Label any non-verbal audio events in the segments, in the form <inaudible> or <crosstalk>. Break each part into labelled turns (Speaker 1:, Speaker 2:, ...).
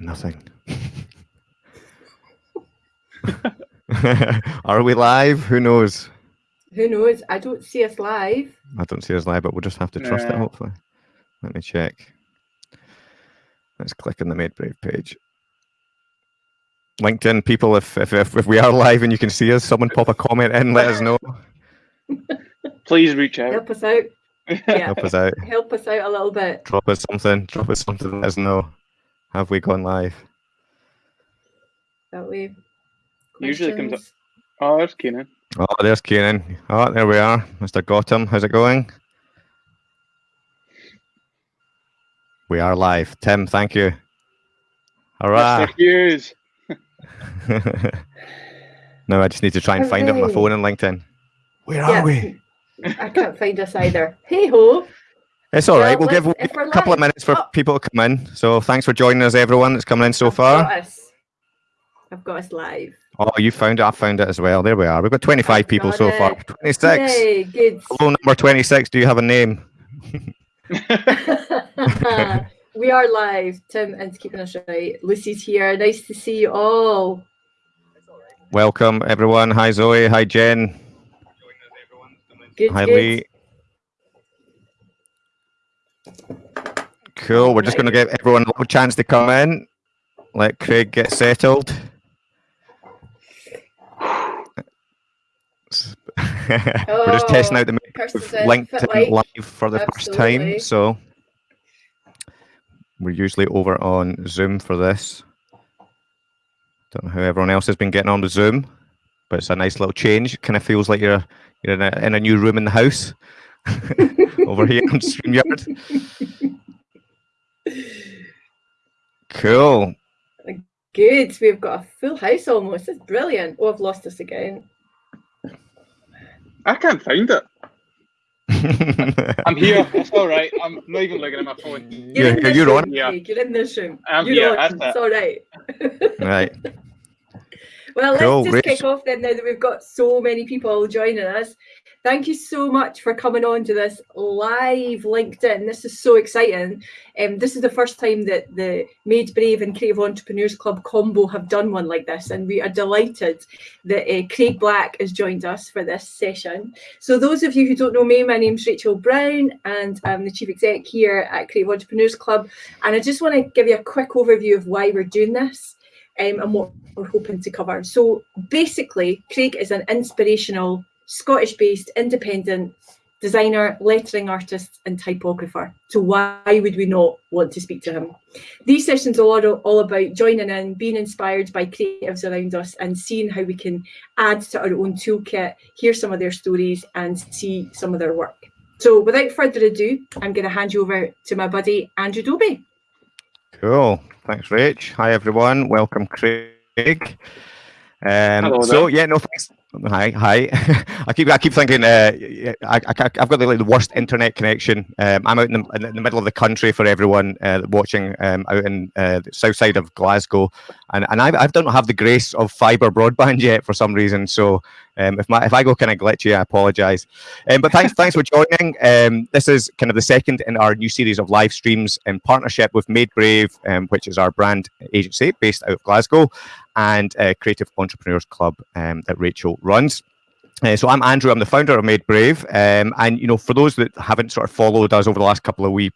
Speaker 1: nothing. <laughs> Are we live? Who knows?
Speaker 2: Who knows? I don't see us live.
Speaker 1: I don't see us live, but we'll just have to trust it, hopefully. Let me check. Let's click on the Made Brave page. LinkedIn people, if, if, if, if we are live and you can see us, someone pop a comment in, let us know. <laughs>
Speaker 3: Please reach out.
Speaker 2: Help us out. <laughs> Yeah.
Speaker 1: Help us out.
Speaker 2: Help us out a little bit.
Speaker 1: Drop us something. Drop us something. Let us know. Have we gone live?
Speaker 2: That way.
Speaker 3: Usually comes up. Oh, there's Keenan.
Speaker 1: Oh, there's Keenan. Oh, there we are. Mr. Gotham, how's it going? We are live. Tim, thank you. Hurrah.
Speaker 3: Mr. Hughes.
Speaker 1: no, I just need to try and find it on my phone and LinkedIn. Where
Speaker 2: Yeah.
Speaker 1: are we? <laughs>
Speaker 2: I can't find us either. Hey ho.
Speaker 1: It's all right.
Speaker 2: Well,
Speaker 1: give, a couple of minutes for
Speaker 2: Oh.
Speaker 1: people to come in. So thanks for joining us, everyone that's coming in so
Speaker 2: I've
Speaker 1: far.
Speaker 2: Got. I've got us live.
Speaker 1: Oh, you found it. I found it as well. There we are. We've got 25
Speaker 2: I've
Speaker 1: people
Speaker 2: got
Speaker 1: so far. 26.
Speaker 2: Yay, good.
Speaker 1: Hello, number 26. Do you have a name? <laughs>
Speaker 2: we are live. Tim is keeping us right. Lucy's here. Nice to see you all.
Speaker 1: Welcome, everyone. Hi, Zoe. Hi, Jen.
Speaker 2: Good,
Speaker 1: Hi,
Speaker 2: good.
Speaker 1: Lee. Cool. We're just going to give everyone a little chance to come in. Let Craig get settled. <laughs> We're just testing out the
Speaker 2: Kirsten's
Speaker 1: with
Speaker 2: in,
Speaker 1: LinkedIn
Speaker 2: like.
Speaker 1: live for the first time. So we're usually over on Zoom for this. Don't know how everyone else has been getting on with Zoom, but it's a nice little change. It Kind of feels like you're you're in a, in a new room in the house <laughs> over here on <laughs> StreamYard. Cool.
Speaker 2: Good. We've got a full house almost. It's brilliant. Oh, I've lost us again.
Speaker 3: I can't find it. <laughs> I'm here. It's all right. I'm not even looking at my phone.
Speaker 1: You're-
Speaker 2: in this
Speaker 1: you're
Speaker 2: room,
Speaker 1: on.
Speaker 3: Yeah.
Speaker 2: You're in this room.
Speaker 3: I'm
Speaker 2: You're
Speaker 3: here,
Speaker 2: on.
Speaker 3: that's
Speaker 2: It's all right. <laughs>
Speaker 1: right.
Speaker 2: Well,
Speaker 1: Cool,
Speaker 2: let's just
Speaker 1: great.
Speaker 2: kick off then now that we've got so many people joining us. Thank you so much for coming on to this live LinkedIn. This is so exciting. Um, this is the first time that the Made Brave and Creative Entrepreneurs Club combo have done one like this, and we are delighted that uh, Craig Black has joined us for this session. So, those of you who don't know me, my name's Rachel Brown, and I'm the Chief Exec here at Creative Entrepreneurs Club. And I just want to give you a quick overview of why we're doing this um, and what we're hoping to cover. So basically, Craig is an inspirational Scottish based independent designer, lettering artist, and typographer. So why would we not want to speak to him? These sessions are all, all about joining in, being inspired by creatives around us, and seeing how we can add to our own toolkit, hear some of their stories, and see some of their work. So without further ado, I'm going to hand you over to my buddy Andrew Dobie.
Speaker 1: Cool. Thanks, Rach. Hi, everyone. Welcome, Craig. Um,
Speaker 3: Hello
Speaker 1: so yeah, no thanks. Hi, hi. <laughs> I keep I keep thinking uh, I, I've got the, like the worst internet connection. Um, I'm out in the, in the middle of the country for everyone uh, watching um, out in uh, the south side of Glasgow, and and I I don't have the grace of fibre broadband yet for some reason. So um, if my if I go kind of glitchy, I apologise. Um, but thanks thanks for joining. Um, this is kind of the second in our new series of live streams in partnership with Made Brave, um, which is our brand agency based out of Glasgow, and uh, Creative Entrepreneurs Club um, that Rachel runs. Uh, so I'm Andrew. I'm the founder of Made Brave, um, and you know, for those that haven't sort of followed us over the last couple of wee,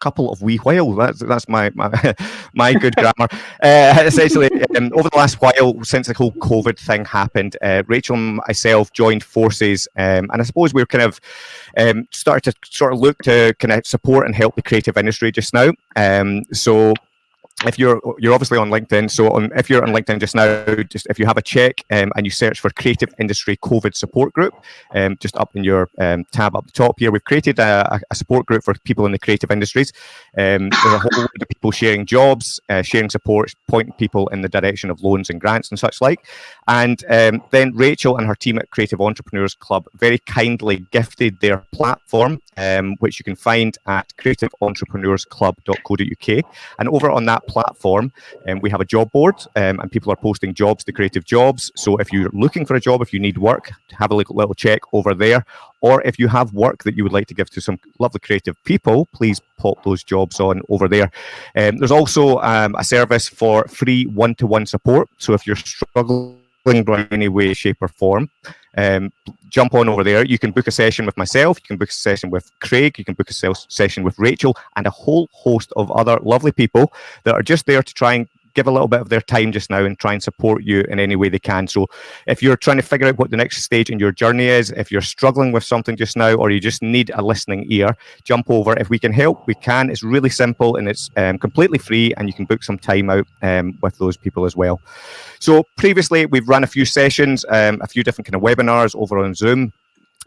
Speaker 1: couple of wee while, that's that's my my, <laughs> my good grammar. <laughs> Uh, essentially, um, over the last while, since the whole COVID thing happened, uh, Rachel and myself joined forces, um, and I suppose we're kind of um, started to sort of look to kind of support and help the creative industry just now. Um, so if you're you're obviously on LinkedIn, so on, if you're on LinkedIn just now, just if you have a check um, and you search for Creative Industry COVID Support Group, um, just up in your um, tab up the top here, we've created a, a support group for people in the creative industries. Um, there's a whole load of people sharing jobs, uh, sharing support, pointing people in the direction of loans and grants and such like. And um, then Rachel and her team at Creative Entrepreneurs Club very kindly gifted their platform, um, which you can find at creativeentrepreneursclub.co.uk. And over on that platform, um, we have a job board, um, and people are posting jobs to creative jobs. So if you're looking for a job, if you need work, have a little, check over there. Or if you have work that you would like to give to some lovely creative people, please pop those jobs on over there. Um, there's also um, a service for free one-to-one support. So if you're struggling by any way, shape, or form, um, jump on over there. You can book a session with myself, you can book a session with Craig, you can book a session with Rachel, and a whole host of other lovely people that are just there to try and give a little bit of their time just now and try and support you in any way they can. So if you're trying to figure out what the next stage in your journey is, if you're struggling with something just now, or you just need a listening ear, jump over. If we can help, we can. It's really simple and it's um, completely free, and you can book some time out um, with those people as well. So previously, we've run a few sessions, um, a few different kind of webinars over on Zoom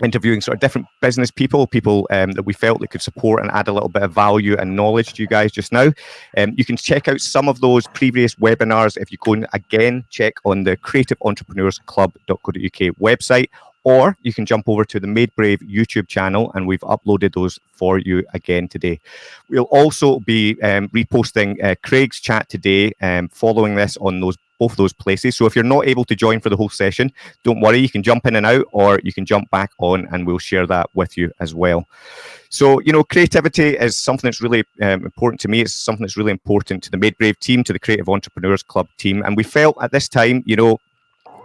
Speaker 1: interviewing sort of different business people, people um, that we felt that could support and add a little bit of value and knowledge to you guys just now. Um, you can check out some of those previous webinars if you go and again check on the Creative Entrepreneurs Club.co.uk website, or you can jump over to the Made Brave YouTube channel and we've uploaded those for you again today. We'll also be um, reposting uh, Craig's chat today um, following this on those both those places. So if you're not able to join for the whole session, don't worry, you can jump in and out or you can jump back on and we'll share that with you as well. So, you know, creativity is something that's really um, important to me. It's something that's really important to the Made Brave team, to the Creative Entrepreneurs Club team. And we felt at this time, you know,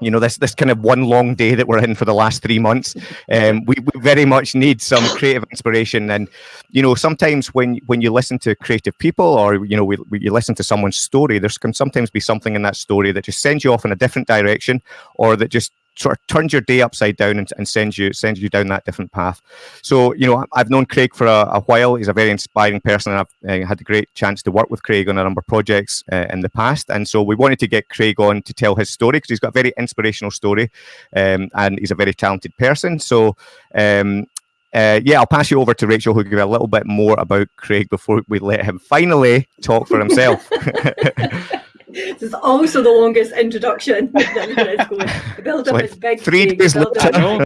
Speaker 1: you know this this kind of one long day that we're in for the last three months. <laughs> Um, we, we very much need some creative inspiration. And you know sometimes when when you listen to creative people or you know we, we, you listen to someone's story there can sometimes be something in that story that just sends you off in a different direction or that just sort of turns your day upside down and, and sends you sends you down that different path. So you know, I've known Craig for a, a while. He's a very inspiring person, and I've uh, had a great chance to work with Craig on a number of projects uh, in the past. And so we wanted to get Craig on to tell his story because he's got a very inspirational story, um, and he's a very talented person. So. Um, uh, yeah, I'll pass you over to Rachel, who'll give a little bit more about Craig before we let him finally talk for himself. <laughs> <laughs>
Speaker 2: this is also the longest introduction. <laughs> the build up like is big.
Speaker 1: Three days later.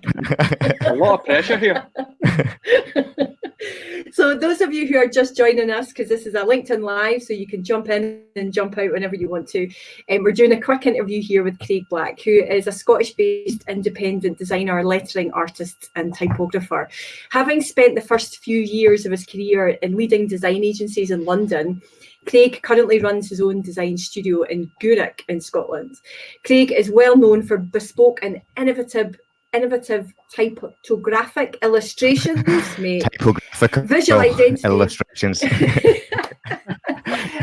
Speaker 3: a lot of pressure here. <laughs>
Speaker 2: so those of you who are just joining us, because this is a LinkedIn Live, so you can jump in and jump out whenever you want to. And um, we're doing a quick interview here with Craig Black, who is a Scottish-based independent designer, lettering artist and typographer. Having spent the first few years of his career in leading design agencies in London, Craig currently runs his own design studio in Gourock in Scotland. Craig is well known for bespoke and innovative innovative typographic illustrations, <laughs> mate.
Speaker 1: Typographic
Speaker 2: visual identity
Speaker 1: illustrations. <laughs>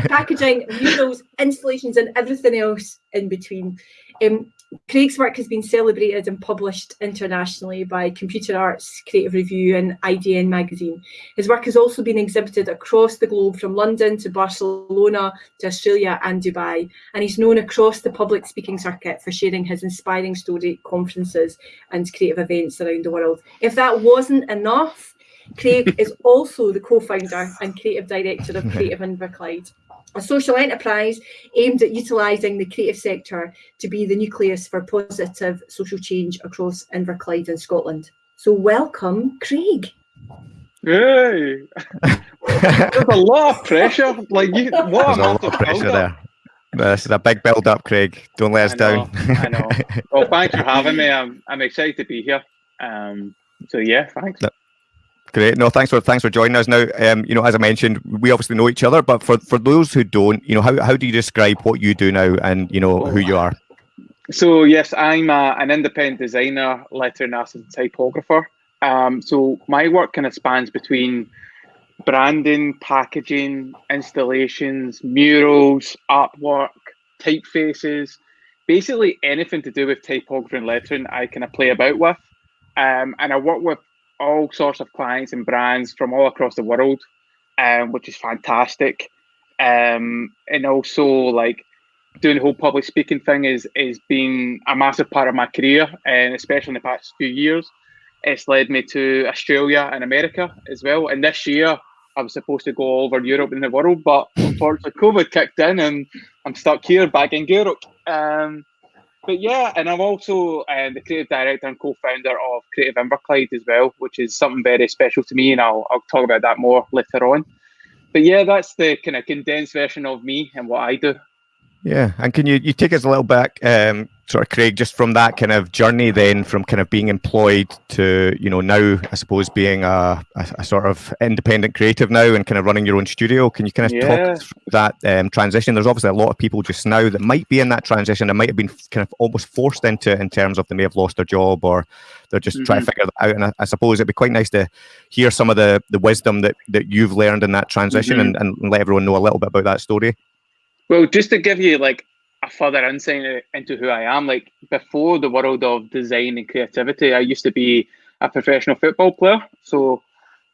Speaker 2: packaging, murals, installations, and everything else in between. Um, Craig's work has been celebrated and published internationally by Computer Arts, Creative Review and IDN magazine. His work has also been exhibited across the globe from London to Barcelona to Australia and Dubai. And he's known across the public speaking circuit for sharing his inspiring story conferences and creative events around the world. If that wasn't enough, Craig <laughs> is also the co-founder and creative director of <laughs> Creative Inverclyde a social enterprise aimed at utilising the creative sector to be the nucleus for positive social change across Inverclyde and Scotland. So welcome, Craig.
Speaker 3: Hey, <laughs> there's a lot of pressure. Like you, what
Speaker 1: there's a lot of pressure there. This is a big build up, Craig. Don't let us
Speaker 3: I know,
Speaker 1: down.
Speaker 3: I know. <laughs> Well, thanks for having me. I'm, I'm excited to be here. Um, so yeah, thanks.
Speaker 1: Great. No, thanks for thanks for joining us. Now, um, you know, as I mentioned, we obviously know each other, but for for those who don't, you know, how how do you describe what you do now, and you know who you are?
Speaker 3: So yes, I'm a, an independent designer, lettering artist, and typographer. Um, so my work kind of spans between branding, packaging, installations, murals, artwork, typefaces, basically anything to do with typography and lettering. I kind of play about with, um, and I work with all sorts of clients and brands from all across the world, um, which is fantastic. Um, and also like doing the whole public speaking thing is is been a massive part of my career, and especially in the past few years, it's led me to Australia and America as well. And this year, I was supposed to go all over Europe and the world, but unfortunately, COVID kicked in, and I'm stuck here back in Europe. Um, but yeah, and I'm also um, the creative director and co-founder of Creative Inverclyde as well, which is something very special to me, and I'll, I'll talk about that more later on. but yeah, that's the kind of condensed version of me and what I do.
Speaker 1: Yeah, and can you you take us a little back, um, sort of Craig, just from that kind of journey, then from kind of being employed to you know now, I suppose being a, a, a sort of independent creative now and kind of running your own studio. Can you kind of yeah. talk through that um, transition? There's obviously a lot of people just now that might be in that transition and might have been kind of almost forced into it in terms of they may have lost their job or they're just mm-hmm. trying to figure that out. And I, I, suppose it'd be quite nice to hear some of the the wisdom that that you've learned in that transition mm-hmm. and, and let everyone know a little bit about that story.
Speaker 3: Well, just to give you like a further insight into who I am, like before the world of design and creativity, I used to be a professional football player. So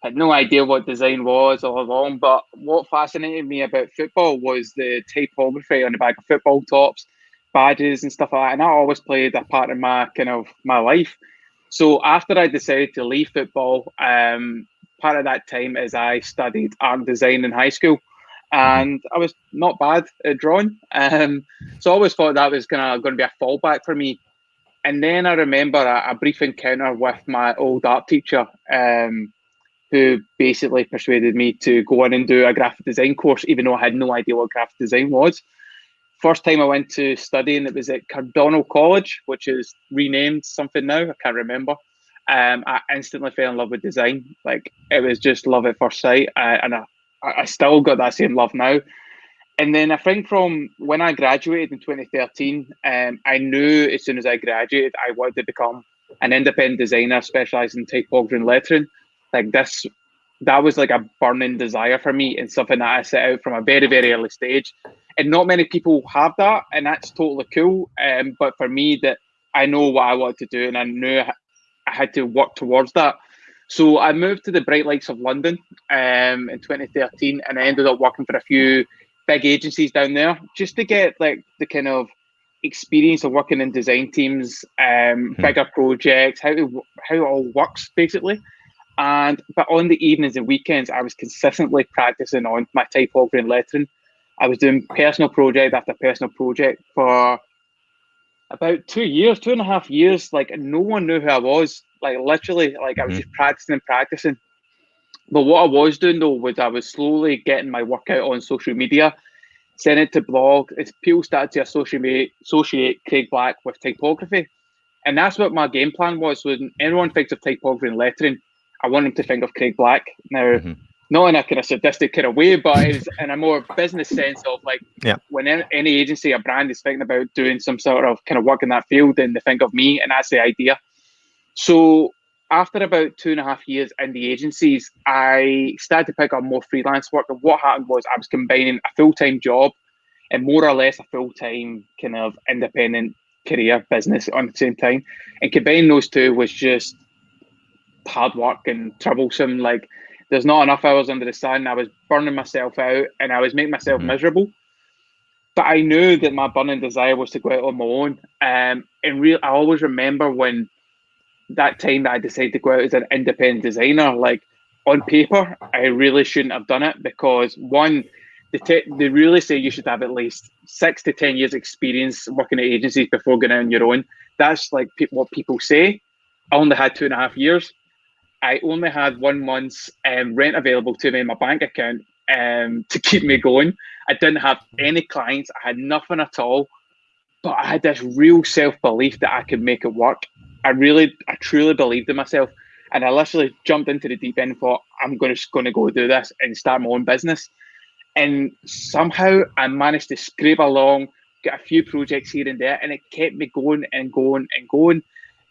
Speaker 3: I had no idea what design was all along. But what fascinated me about football was the typography on the back of football tops, badges and stuff like that. And that always played a part in my kind of my life. So after I decided to leave football, um, part of that time is I studied art design in high school and I was not bad at drawing. Um, so I always thought that was kind of going to be a fallback for me. And then I remember a, a brief encounter with my old art teacher, um, who basically persuaded me to go in and do a graphic design course, even though I had no idea what graphic design was. First time I went to study, and it was at Cardonald College, which is renamed something now. I can't remember. Um, I instantly fell in love with design. Like it was just love at first sight, uh, and I I, still got that same love now. And then I think from when I graduated in 2013, um, I knew as soon as I graduated, I wanted to become an independent designer specializing in typography and lettering. Like this, that was like a burning desire for me and something that I set out from a very, very early stage. And not many people have that, and that's totally cool. Um, but for me, that I know what I wanted to do, and I knew I had to work towards that. So I moved to the bright lights of London um, in 2013, and I ended up working for a few big agencies down there just to get like the kind of experience of working in design teams, um, hmm. bigger projects, how it, how it all works basically. And but on the evenings and weekends, I was consistently practicing on my typography and lettering. I was doing personal project after personal project for about two years, two and a half years. Like no one knew who I was. Like literally, like I was mm-hmm. just practicing and practicing. But what I was doing though was I was slowly getting my work out on social media, sending it to blog. As people started to associate associate Craig Black with typography, and that's what my game plan was. When anyone thinks of typography and lettering, I want them to think of Craig Black. Now, mm-hmm. Not in a kind of sadistic kind of way, but it's in a more business sense of like
Speaker 1: yeah.
Speaker 3: when any agency or brand is thinking about doing some sort of kind of work in that field, then they think of me, and that's the idea. So after about two and a half years in the agencies, I started to pick up more freelance work. And what happened was I was combining a full time job and more or less a full time kind of independent career business on the same time. And combining those two was just hard work and troublesome. Like there's not enough hours under the sun. I was burning myself out and I was making myself mm-hmm. miserable. But I knew that my burning desire was to go out on my own. Um, and real, I always remember when that time that I decided to go out as an independent designer, like on paper, I really shouldn't have done it because one, they, te- they really say you should have at least six to 10 years experience working at agencies before going out on your own. That's like pe- what people say. I only had two and a half years. I only had one month's um, rent available to me in my bank account um, to keep me going. I didn't have any clients. I had nothing at all. But I had this real self belief that I could make it work. I really, I truly believed in myself, and I literally jumped into the deep end and thought, I'm going to going to go do this and start my own business. And somehow I managed to scrape along, get a few projects here and there, and it kept me going and going and going.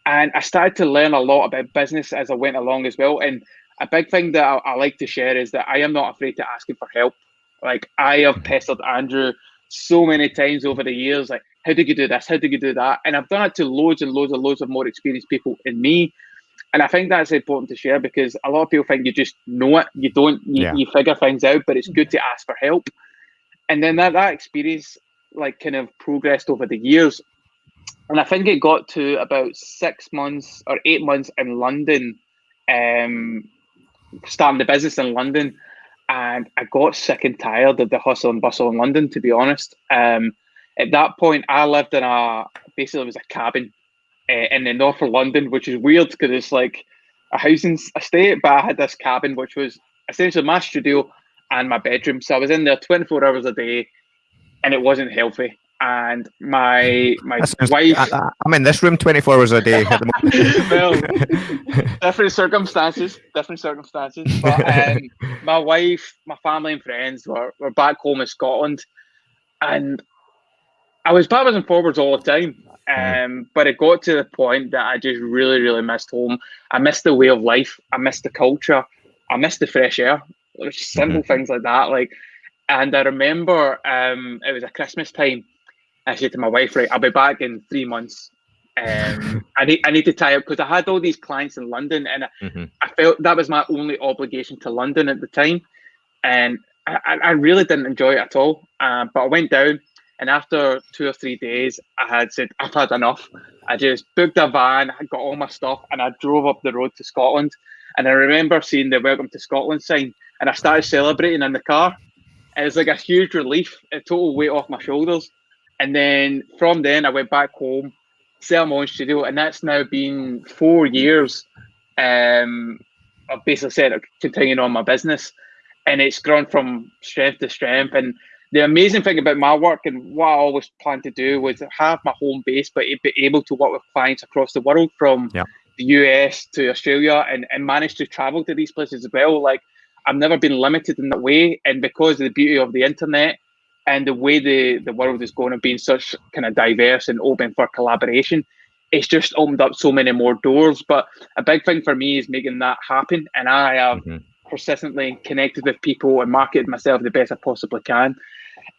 Speaker 3: And I started to learn a lot about business as I went along as well. And a big thing that I, I like to share is that I am not afraid to asking for help. Like I have pestered Andrew so many times over the years, like how did you do this? How did you do that? And I've done it to loads and loads and loads of more experienced people in me. And I think that's important to share because a lot of people think you just know it. You don't, you, yeah. you figure things out, but it's good to ask for help. And then that, that experience like kind of progressed over the years. And I think it got to about six months or eight months in London, um, starting the business in London. And I got sick and tired of the hustle and bustle in London, to be honest. Um, at that point, I lived in a basically it was a cabin uh, in the north of London, which is weird because it's like a housing estate, but I had this cabin which was essentially my studio and my bedroom. So I was in there 24 hours a day, and it wasn't healthy. And my my
Speaker 1: Sounds,
Speaker 3: wife,
Speaker 1: I, am in this room 24 hours a day <laughs>
Speaker 3: well, <laughs> different circumstances, different circumstances. But <laughs> um, my wife, my family, and friends were, were back home in Scotland, and I was backwards and forwards all the time. Mm. Um, but it got to the point that I just really, really missed home. I missed the way of life. I missed the culture. I missed the fresh air. Simple mm-hmm. things like that. Like, and I remember um, it was a Christmas time. I said to my wife, "Right, I'll be back in three months. Um, <laughs> I need I need to tie up because I had all these clients in London, and mm-hmm. I felt that was my only obligation to London at the time, and I, I really didn't enjoy it at all. Um, but I went down. And after two or three days, I had said, I've had enough. I just booked a van, I got all my stuff, and I drove up the road to Scotland. And I remember seeing the Welcome to Scotland sign, and I started celebrating in the car. It was like a huge relief, a total weight off my shoulders. And then from then, I went back home, set my own studio, and that's now been four years. Um, I've basically said continuing on my business, and it's grown from strength to strength. And the amazing thing about my work and what I always planned to do was have my home base, but be able to work with clients across the world from yeah. the US to Australia and, and manage to travel to these places as well. Like I've never been limited in that way. And because of the beauty of the internet and the way the, the world is going and being such kind of diverse and open for collaboration, it's just opened up so many more doors. But a big thing for me is making that happen. And I have mm-hmm. persistently connected with people and marketed myself the best I possibly can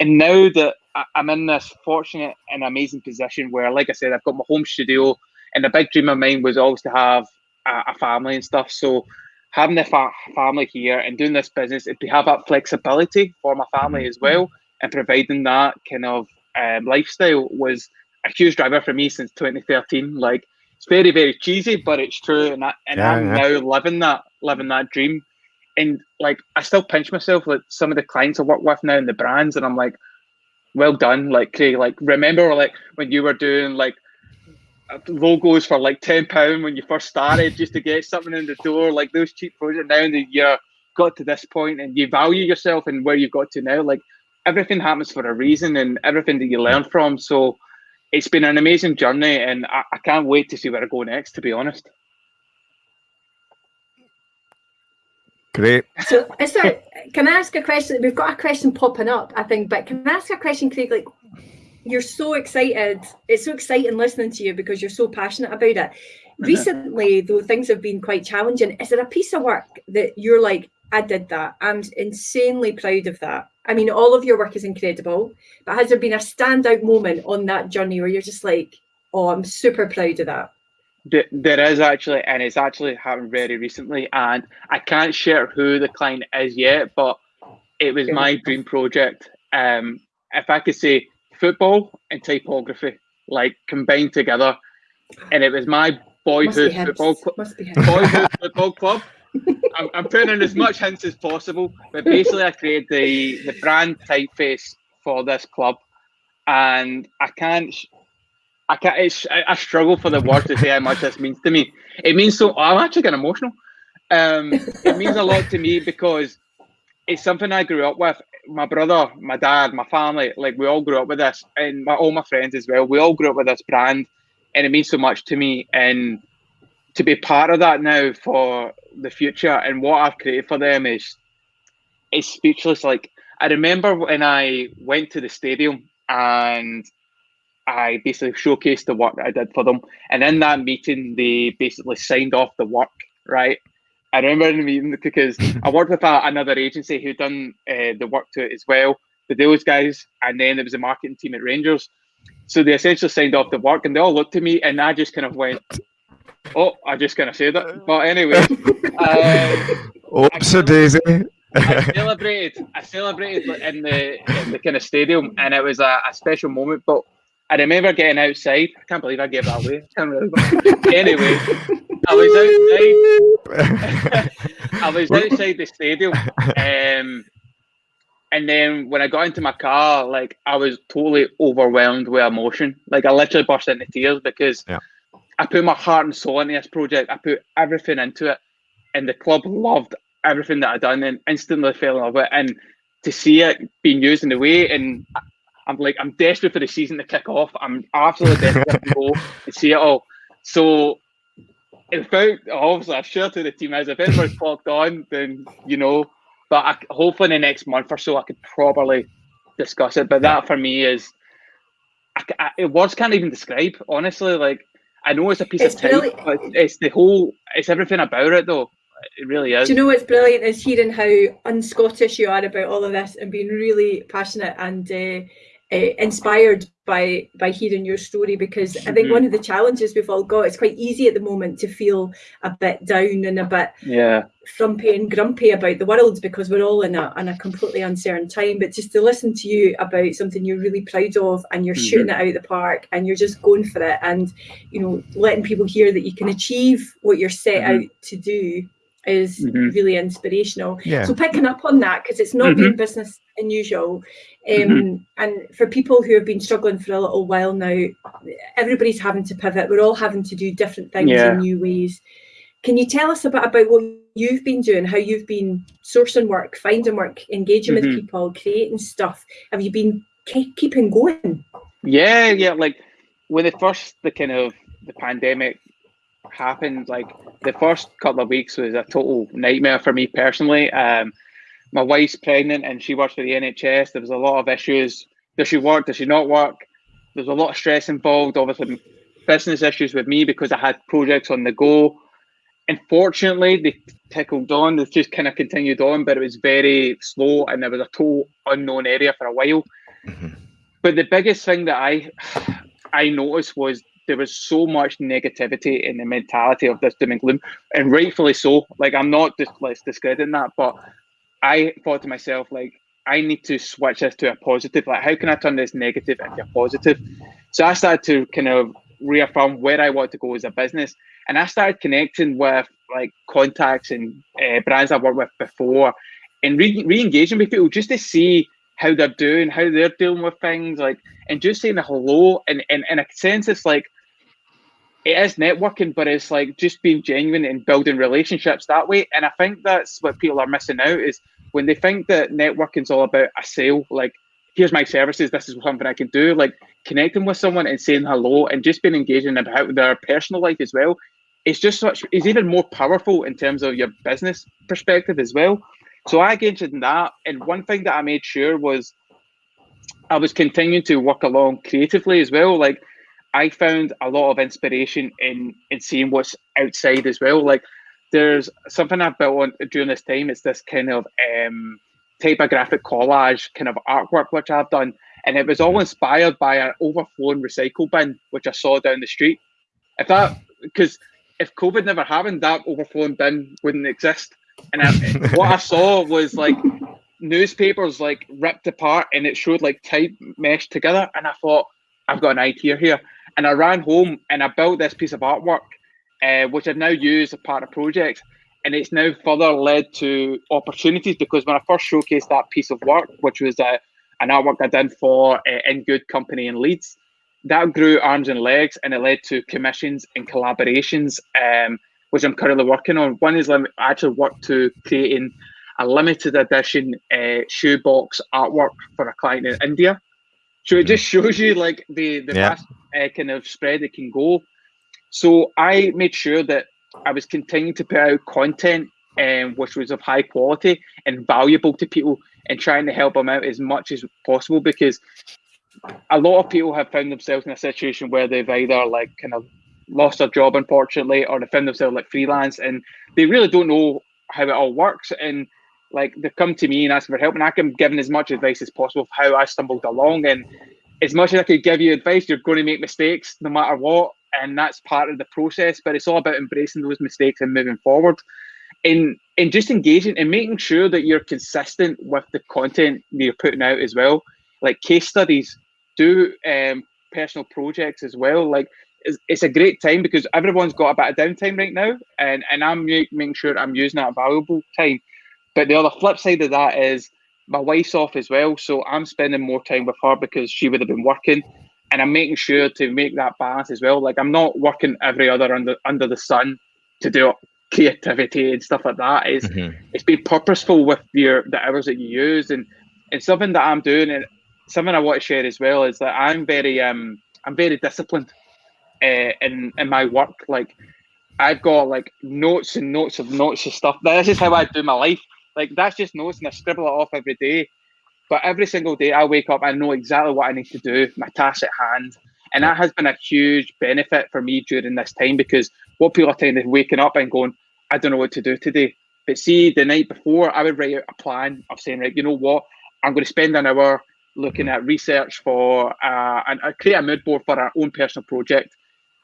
Speaker 3: and now that I'm in this fortunate and amazing position where, like I said, I've got my home studio, and a big dream of mine was always to have a, a family and stuff. So having the fa- family here and doing this business, it to have that flexibility for my family as well, and providing that kind of um, lifestyle was a huge driver for me since 2013. Like it's very, very cheesy, but it's true, and I, and yeah, I'm yeah. now living that, living that dream and like I still pinch myself like some of the clients I work with now and the brands, and I'm like, well done, like Craig. Like remember like when you were doing like logos for like ten pound when you first started just to get something in the door, like those cheap projects. Now that you're got to this point and you value yourself and where you've got to now, like everything happens for a reason and everything that you learn from. So it's been an amazing journey, and I, I can't wait to see where I go next. To be honest.
Speaker 1: Great.
Speaker 2: So, is there? Can I ask a question? We've got a question popping up, I think, but can I ask a question, Craig? Like, you're so excited. It's so exciting listening to you because you're so passionate about it. Mm-hmm. Recently, though, things have been quite challenging. Is there a piece of work that you're like, I did that. I'm insanely proud of that. I mean, all of your work is incredible, but has there been a standout moment on that journey where you're just like, oh, I'm super proud of that?
Speaker 3: There is actually, and it's actually happened very recently, and I can't share who the client is yet, but it was my dream project. Um, if I could say football and typography, like combined together, and it was my boyhood football club. Boyhood football club. I'm, I'm putting in as much hints as possible, but basically, I created the the brand typeface for this club, and I can't I can't. It's, I, I, struggle for the word to say how much this means to me. It means so. I'm actually getting emotional. Um, it means a lot to me because it's something I grew up with. My brother, my dad, my family, like we all grew up with this, and my, all my friends as well. We all grew up with this brand, and it means so much to me. And to be part of that now for the future and what I've created for them is is speechless. Like I remember when I went to the stadium and I basically showcased the work that I did for them. And in that meeting, they basically signed off the work, right? I remember in the meeting because <laughs> I worked with a, another agency who done uh, the work to it as well, the those guys, and then there was a marketing team at Rangers. So they essentially signed off the work, and they all looked at me, and I just kind of went, "Oh, I just kind of said it." But anyway, <laughs>
Speaker 1: um, oops, a daisy.
Speaker 3: I <laughs> celebrated. I celebrated in the in the kind of stadium, and it was a, a special moment. But I remember getting outside. I can't believe I gave that away. I can't remember. <laughs> anyway, I was outside. I was outside the stadium. Um, and then when I got into my car, like I was totally overwhelmed with emotion. Like I literally burst into tears because yeah. I put my heart and soul into this project. I put everything into it, and the club loved everything that I done and instantly fell in love with it. And to see it being used in the way, and I'm like, I'm desperate for the season to kick off. I'm absolutely desperate to go and see it all. So, in fact, obviously, I've shared to the team as if anyone's clocked on, then you know. But I, hopefully, in the next month or so, I could probably discuss it. But that for me is, I, I, words can't even describe. Honestly, like I know it's a piece it's of time, but it's the whole, it's everything about it though. It really is.
Speaker 2: Do you know what's brilliant is hearing how un-Scottish you are about all of this and being really passionate and uh, uh, inspired by by hearing your story because I think mm-hmm. one of the challenges we've all got it's quite easy at the moment to feel a bit down and a bit
Speaker 3: yeah
Speaker 2: frumpy and grumpy about the world because we're all in a in a completely uncertain time. But just to listen to you about something you're really proud of and you're mm-hmm. shooting it out of the park and you're just going for it and you know letting people hear that you can achieve what you're set mm-hmm. out to do is mm-hmm. really inspirational. Yeah. So picking up on that because it's not mm-hmm. been business unusual, um, mm-hmm. and for people who have been struggling for a little while now, everybody's having to pivot. We're all having to do different things yeah. in new ways. Can you tell us a bit about what you've been doing, how you've been sourcing work, finding work, engaging with mm-hmm. people, creating stuff? Have you been ke- keeping going?
Speaker 3: Yeah, yeah. Like when the first the kind of the pandemic happened, like the first couple of weeks was a total nightmare for me personally. Um, my wife's pregnant and she works for the NHS. There was a lot of issues. Does she work? Does she not work? There's a lot of stress involved. Obviously, business issues with me because I had projects on the go. Unfortunately, they tickled on. They just kind of continued on, but it was very slow and there was a total unknown area for a while. Mm-hmm. But the biggest thing that I I noticed was there was so much negativity in the mentality of this doom and gloom, and rightfully so. Like I'm not just let's discrediting that, but I thought to myself like I need to switch this to a positive. Like how can I turn this negative into a positive? So I started to kind of reaffirm where I want to go as a business, and I started connecting with like contacts and uh, brands I've worked with before, and re- re-engaging with people just to see how they're doing, how they're dealing with things, like, and just saying hello. And, and in a sense, it's like it is networking, but it's like just being genuine and building relationships that way. And I think that's what people are missing out is when they think that networking is all about a sale, like here's my services, this is something I can do. Like connecting with someone and saying hello and just being engaging about their personal life as well. It's just such it's even more powerful in terms of your business perspective as well. So I engaged in that. And one thing that I made sure was I was continuing to work along creatively as well. Like I found a lot of inspiration in in seeing what's outside as well. Like there's something I've built on during this time. It's this kind of um, typographic collage kind of artwork which I've done, and it was all mm-hmm. inspired by an overflowing recycle bin which I saw down the street. If that because if COVID never happened, that overflowing bin wouldn't exist. And I, <laughs> what I saw was like newspapers like ripped apart, and it showed like type meshed together. And I thought, I've got an idea here. And I ran home and I built this piece of artwork, uh, which I've now used as part of projects. And it's now further led to opportunities because when I first showcased that piece of work, which was uh, an artwork I did for uh, In Good Company in Leeds, that grew arms and legs and it led to commissions and collaborations, um, which I'm currently working on. One is I actually worked to creating a limited edition uh, shoebox artwork for a client in India. So it just shows you like the the yeah. vast uh, kind of spread it can go. So I made sure that I was continuing to put out content um, which was of high quality and valuable to people and trying to help them out as much as possible because a lot of people have found themselves in a situation where they've either like kind of lost their job unfortunately or they found themselves like freelance and they really don't know how it all works and like they come to me and ask for help, and I can give them as much advice as possible of how I stumbled along. And as much as I could give you advice, you're going to make mistakes no matter what, and that's part of the process. But it's all about embracing those mistakes and moving forward. And and just engaging and making sure that you're consistent with the content you're putting out as well. Like case studies, do um, personal projects as well. Like it's, it's a great time because everyone's got a bit of downtime right now, and and I'm making sure I'm using that valuable time but the other flip side of that is my wife's off as well, so I'm spending more time with her because she would have been working, and I'm making sure to make that balance as well. Like I'm not working every other under under the sun to do creativity and stuff like that. It's mm-hmm. it's being purposeful with your the hours that you use and and something that I'm doing and something I want to share as well is that I'm very um I'm very disciplined uh, in in my work. Like I've got like notes and notes of notes of stuff. This is how I do my life. Like that's just notes and I scribble it off every day. But every single day I wake up, I know exactly what I need to do, my task at hand. And that has been a huge benefit for me during this time because what people are telling is waking up and going, I don't know what to do today. But see, the night before, I would write out a plan of saying, right, you know what, I'm going to spend an hour looking at research for uh, and I create a mood board for our own personal project.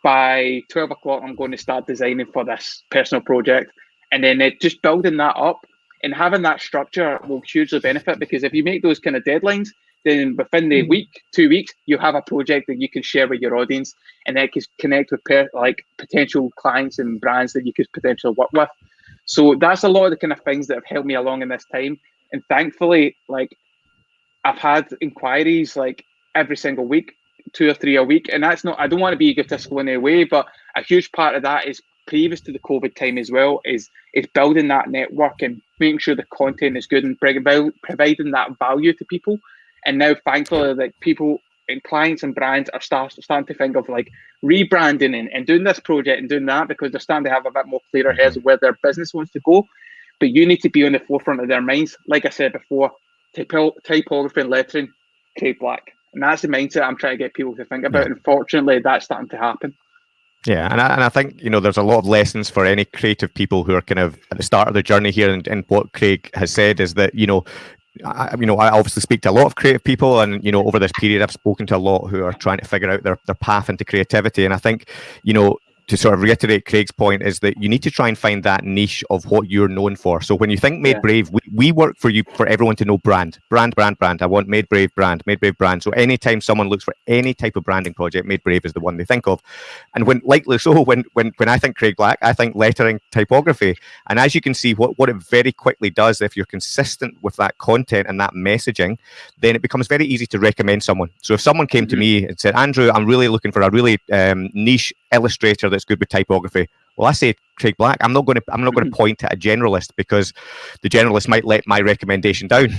Speaker 3: By 12 o'clock, I'm going to start designing for this personal project. And then it, just building that up and having that structure will hugely benefit because if you make those kind of deadlines, then within the mm. week, two weeks, you have a project that you can share with your audience, and that can connect with per- like potential clients and brands that you could potentially work with. So that's a lot of the kind of things that have helped me along in this time. And thankfully, like I've had inquiries like every single week, two or three a week, and that's not. I don't want to be egotistical in any way, but a huge part of that is previous to the COVID time as well is is building that network and making sure the content is good and providing that value to people and now, thankfully, like people and clients and brands are start, starting to think of like rebranding and, and doing this project and doing that because they're starting to have a bit more clearer heads of where their business wants to go. But you need to be on the forefront of their minds. Like I said before, typography and lettering, Craig Black. And that's the mindset I'm trying to get people to think about. Yeah. Unfortunately, that's starting to happen.
Speaker 1: Yeah, and I, and I think you know there's a lot of lessons for any creative people who are kind of at the start of their journey here. And, and what Craig has said is that you know I, you know, I obviously speak to a lot of creative people, and you know, over this period, I've spoken to a lot who are trying to figure out their, their path into creativity. And I think, you know, to sort of reiterate Craig's point is that you need to try and find that niche of what you're known for. So when you think Made yeah. Brave, we, we work for you for everyone to know brand, brand, brand, brand. I want Made Brave brand, Made Brave brand. So anytime someone looks for any type of branding project, Made Brave is the one they think of. And when likely so, when when when I think Craig Black, I think lettering typography. And as you can see, what, what it very quickly does, if you're consistent with that content and that messaging, then it becomes very easy to recommend someone. So if someone came mm-hmm. to me and said, Andrew, I'm really looking for a really um, niche illustrator that's good with typography. Well, I say Craig Black. I'm not going to I'm not going to mm-hmm. point at a generalist because the generalist might let my recommendation down.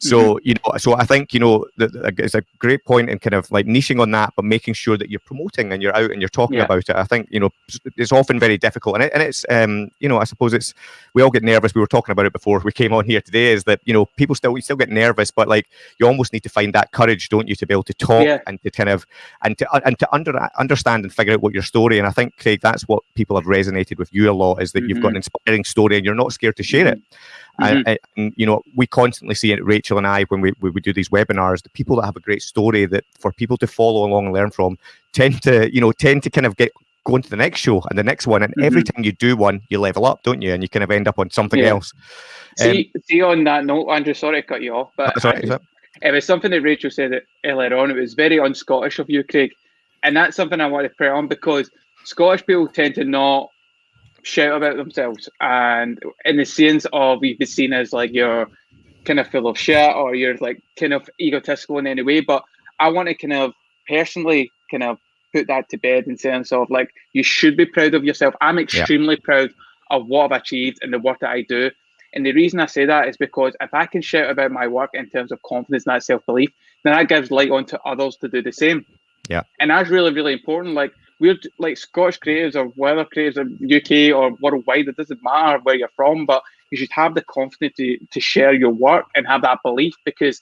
Speaker 1: So mm-hmm. you know, so I think you know it's a great point in kind of like niching on that, but making sure that you're promoting and you're out and you're talking yeah. about it. I think you know it's often very difficult, and, it, and it's um you know I suppose it's we all get nervous. We were talking about it before we came on here today. Is that you know people still we still get nervous, but like you almost need to find that courage, don't you, to be able to talk yeah. and to kind of and to and to under understand and figure out what your story. And I think Craig, that's what people have resonated with you a lot is that mm-hmm. you've got an mm-hmm. inspiring story and you're not scared to share it. Mm-hmm. And, and, you know, we constantly see it, Rachel and I, when we, we, we do these webinars, the people that have a great story that for people to follow along and learn from tend to, you know, tend to kind of get going to the next show and the next one. And mm-hmm. every time you do one, you level up, don't you? And you kind of end up on something yeah. else.
Speaker 3: See, um, see, on that note, Andrew, sorry to cut you off, but sorry, it, it was something that Rachel said earlier on. It was very un Scottish of you, Craig. And that's something I want to put on because Scottish people tend to not shout about themselves. And in the sense of you've been seen as like you're kind of full of shit or you're like kind of egotistical in any way. But I want to kind of personally kind of put that to bed in terms of like you should be proud of yourself. I'm extremely yeah. proud of what I've achieved and the work that I do. And the reason I say that is because if I can shout about my work in terms of confidence and that self belief, then that gives light on to others to do the same.
Speaker 1: Yeah.
Speaker 3: And that's really, really important. Like we're like Scottish creatives or whether creatives in UK or worldwide, it doesn't matter where you're from, but you should have the confidence to, to share your work and have that belief because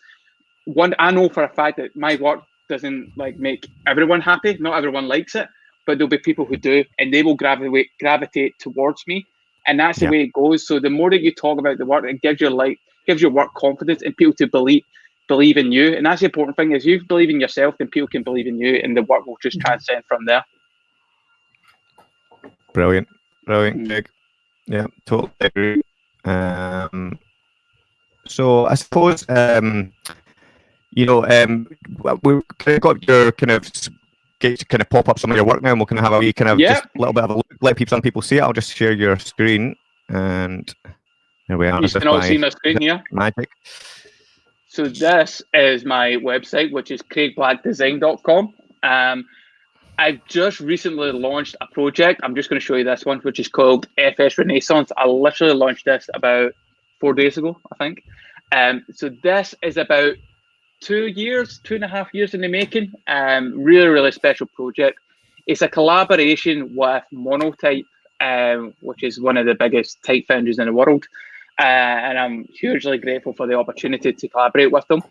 Speaker 3: one I know for a fact that my work doesn't like make everyone happy. Not everyone likes it, but there'll be people who do and they will gravitate gravitate towards me. And that's the yeah. way it goes. So the more that you talk about the work, it gives your like gives your work confidence and people to believe believe in you. And that's the important thing is you believe in yourself, then people can believe in you and the work will just mm-hmm. transcend from there.
Speaker 1: Brilliant, brilliant. Mm. Yeah, totally agree. Um, so I suppose um, you know um, we've kind of got your kind of get to kind of pop up some of your work now, and we'll kind of have a wee kind of yeah. just a little bit of a look, let people some people see it. I'll just share your screen, and there we are.
Speaker 3: You can all see my screen here.
Speaker 1: Magic.
Speaker 3: So this is my website, which is craigblackdesign.com. Um, I've just recently launched a project. I'm just going to show you this one, which is called FS Renaissance. I literally launched this about four days ago, I think. Um, so this is about two years, two and a half years in the making. Um, really, really special project. It's a collaboration with Monotype, um, which is one of the biggest type foundries in the world. Uh, and I'm hugely grateful for the opportunity to collaborate with them.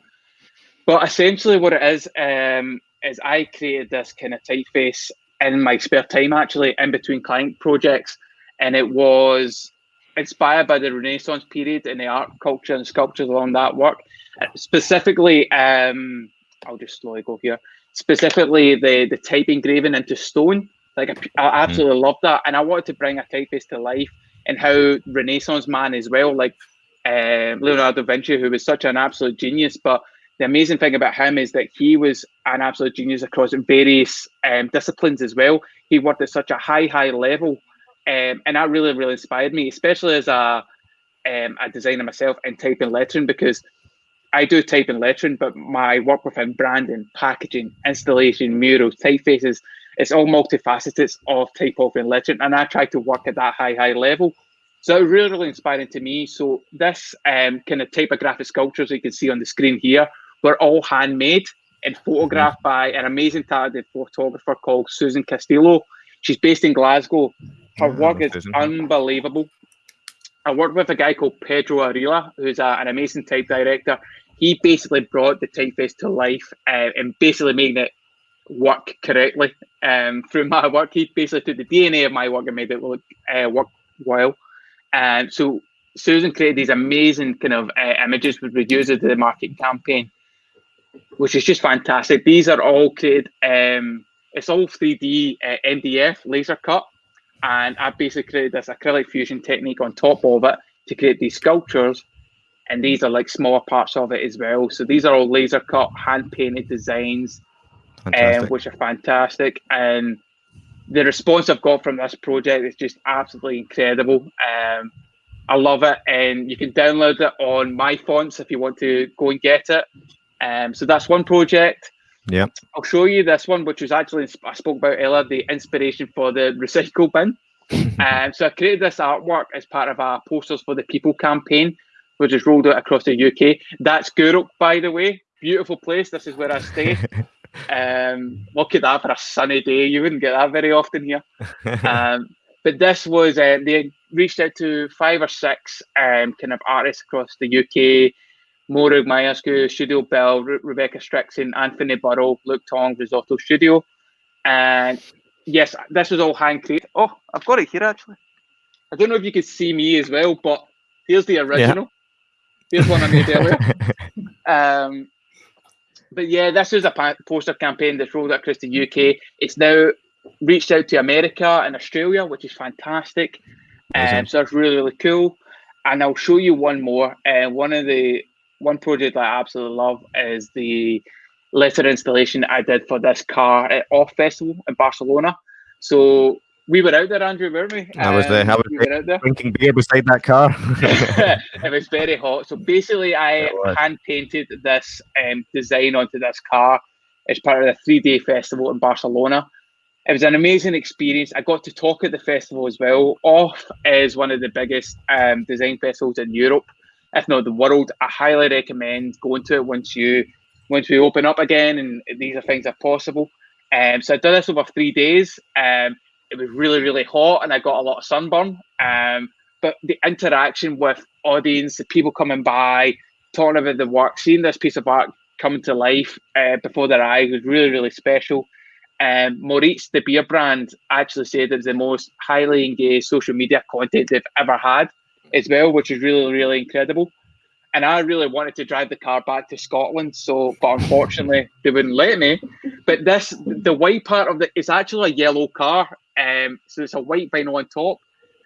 Speaker 3: But essentially, what it is um, is I created this kind of typeface in my spare time, actually, in between client projects, and it was inspired by the Renaissance period and the art culture and sculptures along that work. Specifically, um, I'll just slowly go here. Specifically, the the type engraving into stone. Like I, I absolutely mm. love that, and I wanted to bring a typeface to life and how Renaissance man as well, like uh, Leonardo da Vinci, who was such an absolute genius, but the amazing thing about him is that he was an absolute genius across various um, disciplines as well. He worked at such a high, high level, um, and that really, really inspired me, especially as a um, a designer myself and type and lettering because I do type and lettering, but my work within branding, packaging, installation, murals, typefaces, it's all multifaceted of typography and lettering, and I try to work at that high, high level. So really, really inspiring to me. So this um, kind of typographic sculptures you can see on the screen here were all handmade and photographed by an amazing talented photographer called Susan Castillo. She's based in Glasgow. Her work is unbelievable. I worked with a guy called Pedro Arilla, who's a, an amazing type director. He basically brought the typeface to life uh, and basically made it work correctly um, through <laughs> my work. He basically took the DNA of my work and made it look uh, work well. And so Susan created these amazing kind of uh, images which we use as the market campaign which is just fantastic. These are all created, um, it's all 3D uh, MDF laser cut. And I basically created this acrylic fusion technique on top of it to create these sculptures. And these are like smaller parts of it as well. So these are all laser cut, hand painted designs, um, which are fantastic. And the response I've got from this project is just absolutely incredible. Um, I love it, and you can download it on my fonts if you want to go and get it. Um, so that's one project.
Speaker 1: Yeah.
Speaker 3: I'll show you this one, which was actually I spoke about earlier, the inspiration for the recycle bin. <laughs> um, so I created this artwork as part of our Posters for the People campaign, which is rolled out across the UK. That's Gourock, by the way. Beautiful place. This is where I stay. <laughs> um, look at that for a sunny day. You wouldn't get that very often here. <laughs> Um, but this was uh, they reached out to five or six um, kind of artists across the UK Morag Myerscough, Studio Bell, Re- Rebecca Strickson, Anthony Burrill, Luke Tong, Risotto Studio. And yes, this was all hand created. Oh, I've got it here actually. I don't know if you can see me as well, but here's the original. Yeah. Here's one I made earlier. <laughs> um, but yeah, this is a poster campaign that's rolled out across the UK. It's now reached out to America and Australia, which is fantastic. Um, so it's really, really cool. And I'll show you one more. And uh, one of the one project I absolutely love is the letter installation I did for this car at Off Festival in Barcelona. So we were out there, Andrew, weren't we?
Speaker 1: I was there. I was we out there. drinking beer beside that car. <laughs>
Speaker 3: it was very hot. So basically, I hand painted this um, design onto this car as part of the three day festival in Barcelona. It was an amazing experience. I got to talk at the festival as well. Off is one of the biggest um, design festivals in Europe if not the world. I highly recommend going to it once you once we open up again and these are things are possible. Um, so I did this over three days. Um, it was really really hot and I got a lot of sunburn. Um, but the interaction with audience, the people coming by, talking about the work, seeing this piece of art come to life uh, before their eyes was really really special. Um, Moritz, the beer brand, actually said it was the most highly engaged social media content they've ever had as well, which is really, really incredible. And I really wanted to drive the car back to Scotland, so but unfortunately <laughs> they wouldn't let me. But this, the white part of the, it is actually a yellow car, um, so it's a white vinyl on top.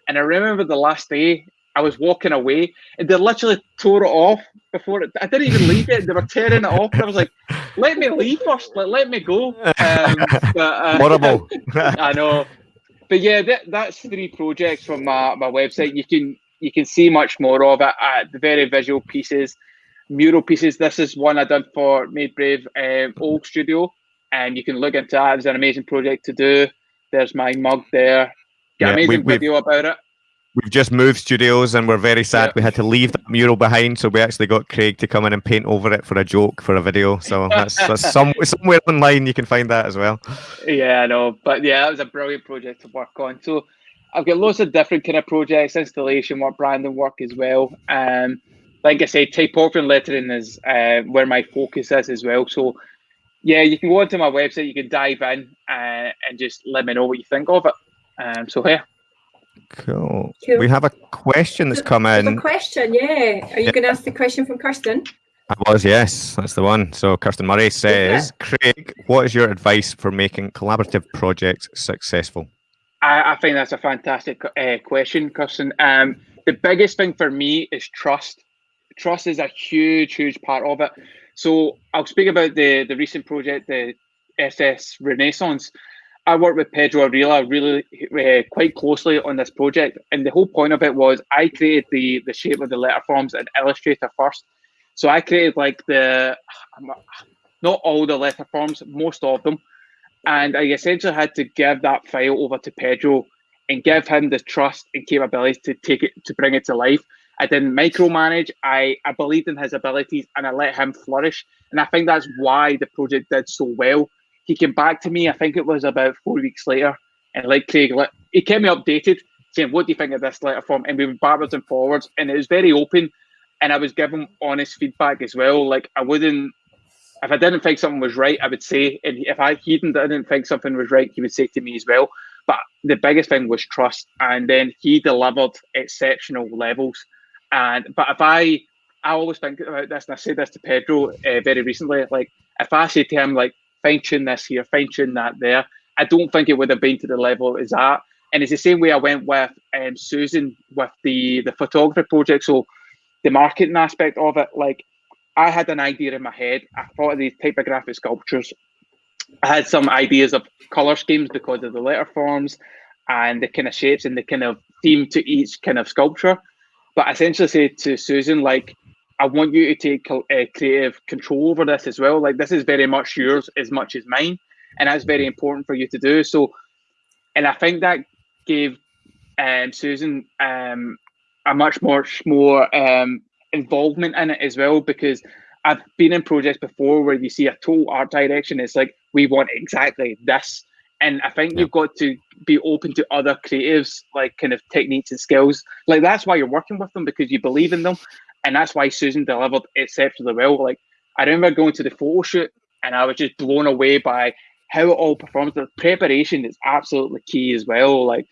Speaker 3: And I remember the last day I was walking away, and they literally tore it off before it. I didn't even leave it; they were tearing it off. and I was like, "Let me leave first. Let, let me go." Um,
Speaker 1: but, uh, Horrible. <laughs>
Speaker 3: I know, but yeah, that, that's three projects from my, my website. You can you can see much more of it at the very visual pieces, mural pieces. This is one I done for Made Brave um, Old Studio. and you can look into that. It's an amazing project to do. There's my mug there.
Speaker 1: Yeah,
Speaker 3: amazing
Speaker 1: we-
Speaker 3: video about it.
Speaker 1: We've just moved studios and we're very sad
Speaker 3: Yeah.
Speaker 1: we had to leave that mural behind. So we actually got Craig to come in and paint over it for a joke for a video. So <laughs> that's, that's some, somewhere online you can find that as well.
Speaker 3: Yeah, I know. But yeah, that was a brilliant project to work on. So I've got lots of different kind of projects, installation work, branding work as well. Um, like I said, typography and lettering is uh, where my focus is as well. So yeah, you can go onto my website, you can dive in uh, and just let me know what you think of it. Um, so yeah,
Speaker 1: Cool.
Speaker 2: Cool.
Speaker 1: We have a question that's come
Speaker 2: There's a question, yeah. Are you going to ask the question from Kirsten?
Speaker 1: I was, yes, that's the one. So Kirsten Murray says, Craig, what is your advice for making collaborative projects successful?
Speaker 3: I, I think that's a fantastic uh, question, Kirsten. Um, the biggest thing for me is trust. Trust is a huge, huge part of it. So I'll speak about the the recent project, the FS Renaissance. I worked with Pedro Arilla really uh, quite closely on this project, and the whole point of it was I created the the shape of the letter forms in Illustrator first. So I created like the not all the letter forms, most of them, and I essentially had to give that file over to Pedro and give him the trust and capabilities to take it to bring it to life. I didn't micromanage. I, I believed in his abilities and I let him flourish. And I think that's why the project did so well. He came back to me, I think it was about four weeks later, and like Craig, he kept me updated, saying, What do you think of this letter form? And we went backwards and forwards, and it was very open. And I was given honest feedback as well. Like, I wouldn't if I didn't think something was right, I would say, and if I he didn't think something was right, he would say to me as well. But the biggest thing was trust, and then he delivered exceptional levels. And but if I, I always think about this, and I said this to Pedro uh, very recently. Like if I say to him, like fine tune this here, fine tune that there, I don't think it would have been to the level it is at. And it's the same way I went with um, Susan with the the photography project. So the marketing aspect of it, like I had an idea in my head. I thought of these typographic sculptures. I had some ideas of color schemes because of the letter forms and the kind of shapes and the kind of theme to each kind of sculpture. But I essentially said to Susan, like, I want you to take uh, creative control over this as well. Like, this is very much yours as much as mine. And that's very important for you to do. So, and I think that gave um, Susan um, a much more, more um, involvement in it as well because I've been in projects before where you see a total art direction. It's like we want exactly this, and I think
Speaker 1: Yeah.
Speaker 3: you've got to be open to other creatives, like kind of techniques and skills. Like that's why you're working with them because you believe in them, and that's why Susan delivered exceptionally well. Like I remember going to the photo shoot, and I was just blown away by how it all performs. The preparation is absolutely key as well. Like,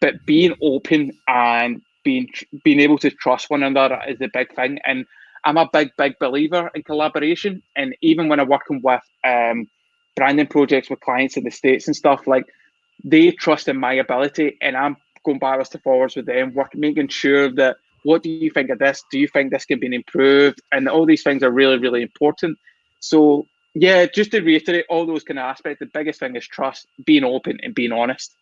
Speaker 3: but being open and being being able to trust one another is the big thing. And I'm a big, big believer in collaboration. And even when I'm working with um, branding projects with clients in the states and stuff, like they trust in my ability, and I'm going backwards to forwards with them, work making sure that what do you think of this? Do you think this can be improved? And all these things are really, really important. So yeah, just to reiterate all those kind of aspects, the biggest thing is trust, being open and being honest.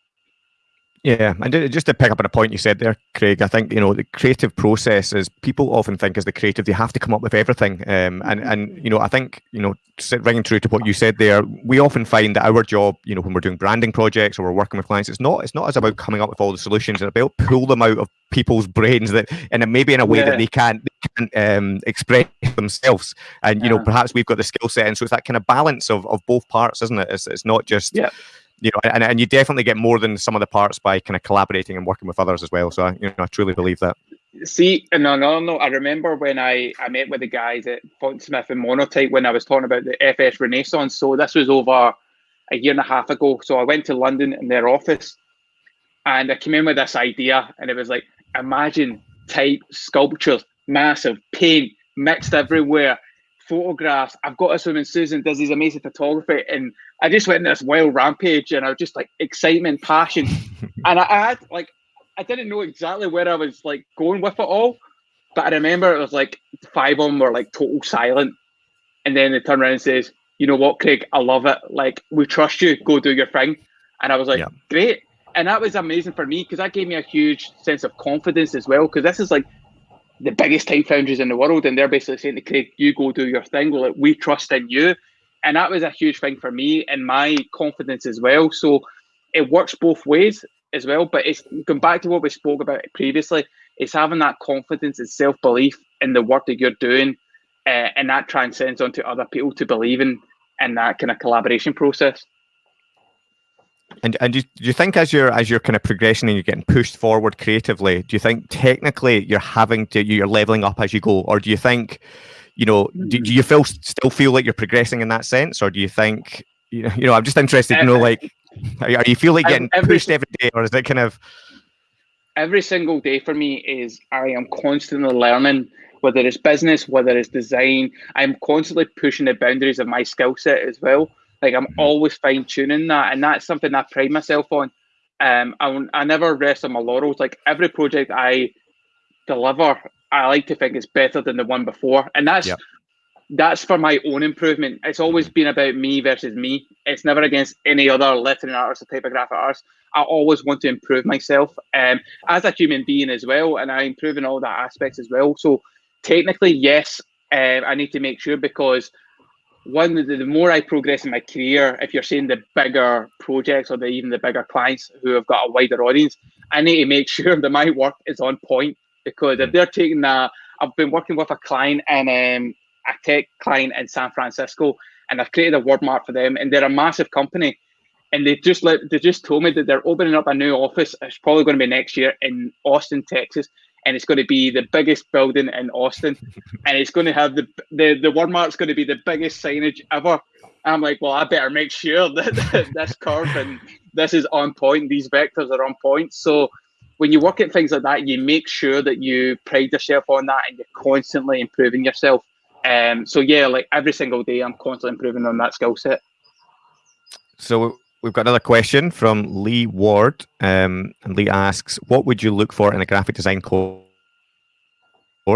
Speaker 1: Yeah, and just to pick up on a point you said there, Craig, I think you know the creative process is people often think as the creative they have to come up with everything, um, and and you know I think you know sit- ringing true to what you said there, we often find that our job, you know, when we're doing branding projects or we're working with clients, it's not it's not as about coming up with all the solutions, it's about pull them out of people's brains that and maybe in a way
Speaker 3: Yeah.
Speaker 1: that they can't they can't um, express themselves, and you know perhaps we've got the skill set, and so it's that kind of balance of of both parts, isn't it? It's it's not just
Speaker 3: Yeah.
Speaker 1: You know, and, and you definitely get more than some of the parts by kind of collaborating and working with others as well. So, I, you know, I truly believe that.
Speaker 3: See, no, no, no. I remember when I, I met with the guys at Fontsmith and Monotype when I was talking about the FS Renaissance. So this was over a year and a half ago. So I went to London in their office and I came in with this idea and it was like, imagine type sculptures, massive paint mixed everywhere, photographs. I've got this woman, Susan, does these amazing photography. And I just went in this wild rampage and I was just like excitement, passion. <laughs> and I, I had like, I didn't know exactly where I was like going with it all, but I remember it was like five of them were like total silent, and then they turn around and says, "You know what, Craig? I love it. Like we trust you. Go do your thing." And I was like,
Speaker 1: Yeah.
Speaker 3: "Great!" And that was amazing for me because that gave me a huge sense of confidence as well. Because this is like the biggest type foundries in the world, and they're basically saying to Craig, "You go do your thing. Like we trust in you." and that was a huge thing for me and my confidence as well. So it works both ways as well. But it's going back to what we spoke about previously. It's having that confidence and self belief in the work that you're doing, uh, and that transcends onto other people to believe in in that kind of collaboration process.
Speaker 1: And and do you, do you think as you're as you're kind of progressing and you're getting pushed forward creatively, do you think technically you're having to you're leveling up as you go, or do you think, you know, do, do you feel still feel like you're progressing in that sense, or do you think you know, <laughs> you know I'm just interested, you know, like are, are you feel like getting every, pushed every day, or is it kind of
Speaker 3: every single day for me is I am constantly learning whether it's business, whether it's design. I'm constantly pushing the boundaries of my skill set as well. Like I'm mm-hmm. always fine tuning that, and that's something I pride myself on. Um, I, I never rest on my laurels. Like every project I deliver, I like to think it's better than the one before, and that's yep. that's for my own improvement. It's always been about me versus me. It's never against any other lettering artist or typographic artist. I always want to improve myself um, as a human being as well, and I improve in all that aspects as well. So technically, yes, uh, I need to make sure because one the, the more I progress in my career, if you're saying the bigger projects or the, even the bigger clients who have got a wider audience, I need to make <laughs> sure that my work is on point because if hmm. they're taking a, I've been working with a client and um, a tech client in San Francisco, and I've created a word mark for them, and they're a massive company, and they just let they just told me that they're opening up a new office. It's probably going to be next year in Austin, Texas, and it's going to be the biggest building in Austin, <laughs> and it's going to have the the the word mark's going to be the biggest signage ever. I'm like, well, I better make sure that this curve and this is on point. These vectors are on point. So when you work at things like that, you make sure that you pride yourself on that and you're constantly improving yourself. Um, so yeah, like every single day, I'm constantly improving on that skill set.
Speaker 1: So we've got another question from Lee Ward. Um, and Lee asks, what would you look for in a graphic design course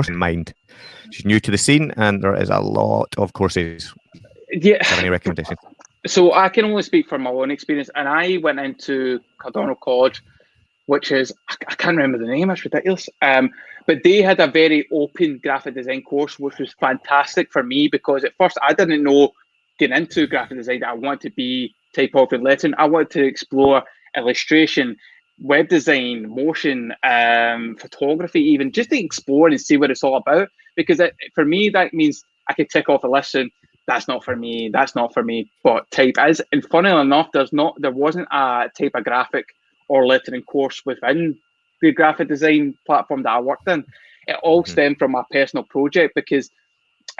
Speaker 1: in mind? She's new to the scene and there is a lot of courses.
Speaker 3: Yeah.
Speaker 1: any recommendations?
Speaker 3: So I can only speak from my own experience. And I went into Cardonald College, which is, I can't remember the name, it's ridiculous. Um, but they had a very open graphic design course, which was fantastic for me because at first I didn't know getting into graphic design that I wanted to be typography and lettering. I wanted to explore illustration, web design, motion, um, photography, even just to explore and see what it's all about. Because it, for me, that means I could tick off a list and that's not for me, that's not for me. But type is, and funnily enough, there's not, there wasn't a typographic or lettering course within the graphic design platform that I worked in. It all mm-hmm. stemmed from my personal project because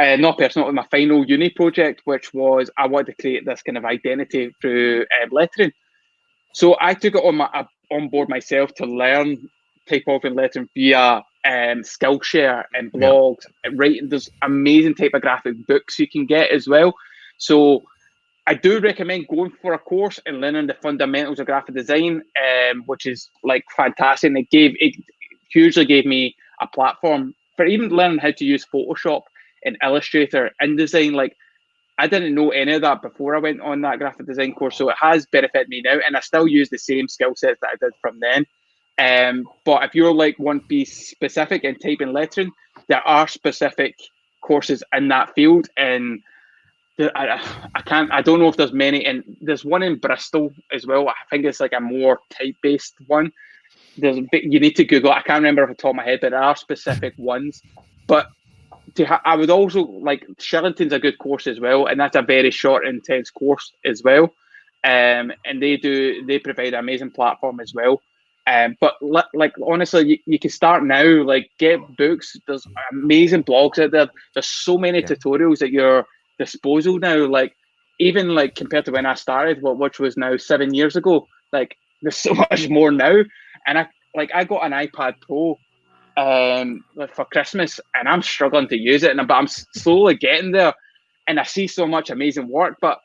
Speaker 3: uh, not personal, my final uni project, which was I wanted to create this kind of identity through um, lettering. So I took it on my uh, on board myself to learn typography and lettering via um, Skillshare and blogs. Yeah. Right, there's amazing typographic books you can get as well. So I do recommend going for a course and learning the fundamentals of graphic design, um, which is like fantastic. And it gave it hugely gave me a platform for even learning how to use Photoshop in Illustrator, InDesign. Like I didn't know any of that before I went on that graphic design course, so it has benefited me now, and I still use the same skill sets that I did from then. Um, but if you're like one piece specific in type and lettering, there are specific courses in that field, and I, I can't, I don't know if there's many, and there's one in Bristol as well. I think it's like a more type based one. There's a bit, you need to Google. I can't remember off the top of my head, but there are specific ones. But to ha- I would also like Shillington's a good course as well, and that's a very short, intense course as well. Um, and they do they provide an amazing platform as well. Um, but like honestly, you, you can start now. Like get books. There's amazing blogs out there. There's so many yeah. tutorials at your disposal now. Like even like compared to when I started, what which was now seven years ago. Like there's <laughs> so much more now. And I like I got an iPad Pro um, for Christmas, and I'm struggling to use it, and but I'm slowly getting there, and I see so much amazing work. But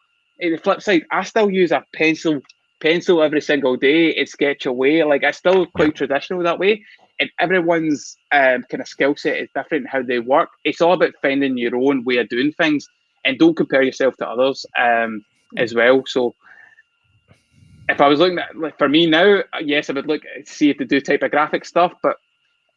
Speaker 3: on the flip side, I still use a pencil pencil every single day and sketch away. Like I still quite traditional that way. And everyone's um, kind of skill set is different how they work. It's all about finding your own way of doing things, and don't compare yourself to others um, as well. So if I was looking at like for me now, yes, I would look see if they do typographic stuff, but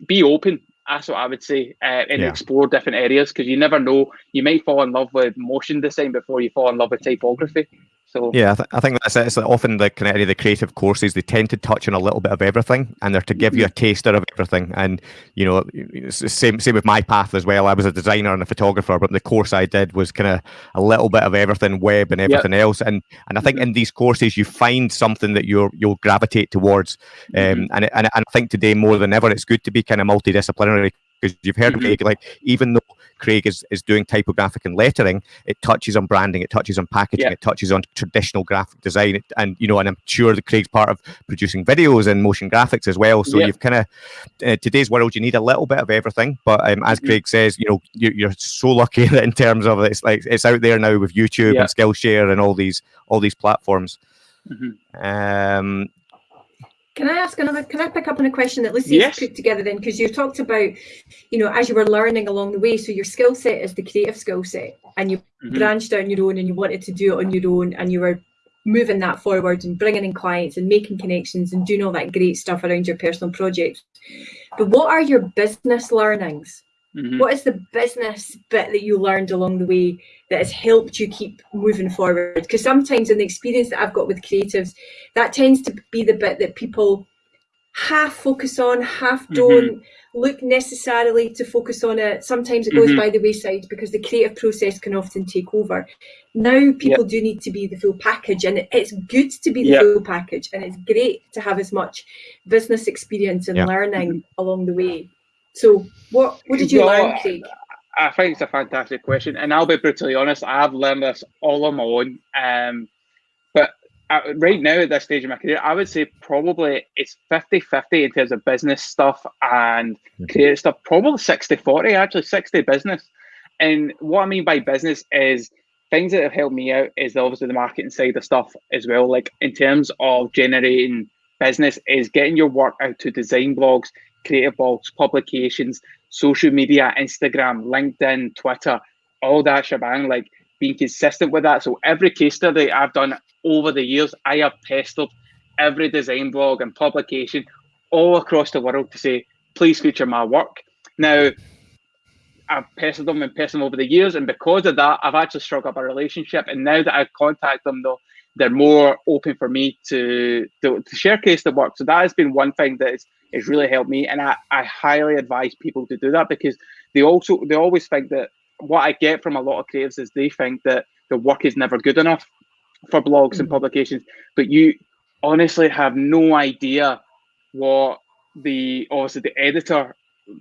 Speaker 3: be open. That's what I would say, uh, and yeah. explore different areas because you never know. You might fall in love with motion design before you fall in love with typography. So
Speaker 1: yeah, I, th- I think that's it. It's often the kind of the creative courses they tend to touch on a little bit of everything, and they're to give you a mm-hmm. taster of everything. And you know, same same with my path as well. I was a designer and a photographer, but the course I did was kind of a little bit of everything, web and everything yep. else. And and I think mm-hmm. in these courses you find something that you're you'll gravitate towards. Um, mm-hmm. and, and and I think today more than ever, it's good to be kind of multidisciplinary because you've heard mm-hmm. Craig, like even though Craig is, is doing typographic and lettering, it touches on branding, it touches on packaging, yeah. it touches on traditional graphic design, and you know, and I'm sure that Craig's part of producing videos and motion graphics as well. So yeah. you've kind of uh, today's world, you need a little bit of everything. But um, as mm-hmm. Craig says, you know, you, are so lucky that <laughs> in terms of it's like it's out there now with YouTube yeah. and Skillshare and all these all these platforms. Mm-hmm. Um,
Speaker 2: can I ask another? Can I pick up on a question that Lucy yes. put together then? Because you talked about, you know, as you were learning along the way. So your skill set is the creative skill set, and you mm-hmm. branched on your own, and you wanted to do it on your own, and you were moving that forward and bringing in clients and making connections and doing all that great stuff around your personal projects. But what are your business learnings? Mm-hmm. What is the business bit that you learned along the way that has helped you keep moving forward? Because sometimes in the experience that I've got with creatives, that tends to be the bit that people half focus on, half mm-hmm. don't mm-hmm. look necessarily to focus on it. Sometimes it goes mm-hmm. by the wayside because the creative process can often take over. Now people yep. do need to be the full package, and it's good to be the yep. full package, and it's great to have as much business experience and yep. learning along the way. So, what what did you learn, Craig?
Speaker 3: I think it's a fantastic question, and I'll be brutally honest. I've learned this all on my own. Um, but right now at this stage of my career, I would say probably it's 50-50 in terms of business stuff and mm-hmm. creative stuff. Probably 60-40, actually 60 business. And what I mean by business is things that have helped me out is obviously the marketing side of stuff as well. Like in terms of generating business, is getting your work out to design blogs, creative blogs, publications, social media, Instagram, LinkedIn, Twitter, all that shebang, like being consistent with that. So every case study I've done over the years, I have pestered every design blog and publication all across the world to say, please feature my work. Now, I've pestered them and pestered them over the years, and because of that, I've actually struck up a relationship. And now that I contact them, though, they're more open for me to, to, to share case the work. So that has been one thing that has really helped me, and I, I highly advise people to do that because they also they always think that what I get from a lot of creatives is they think that the work is never good enough for blogs mm-hmm. and publications, but you honestly have no idea what the obviously the editor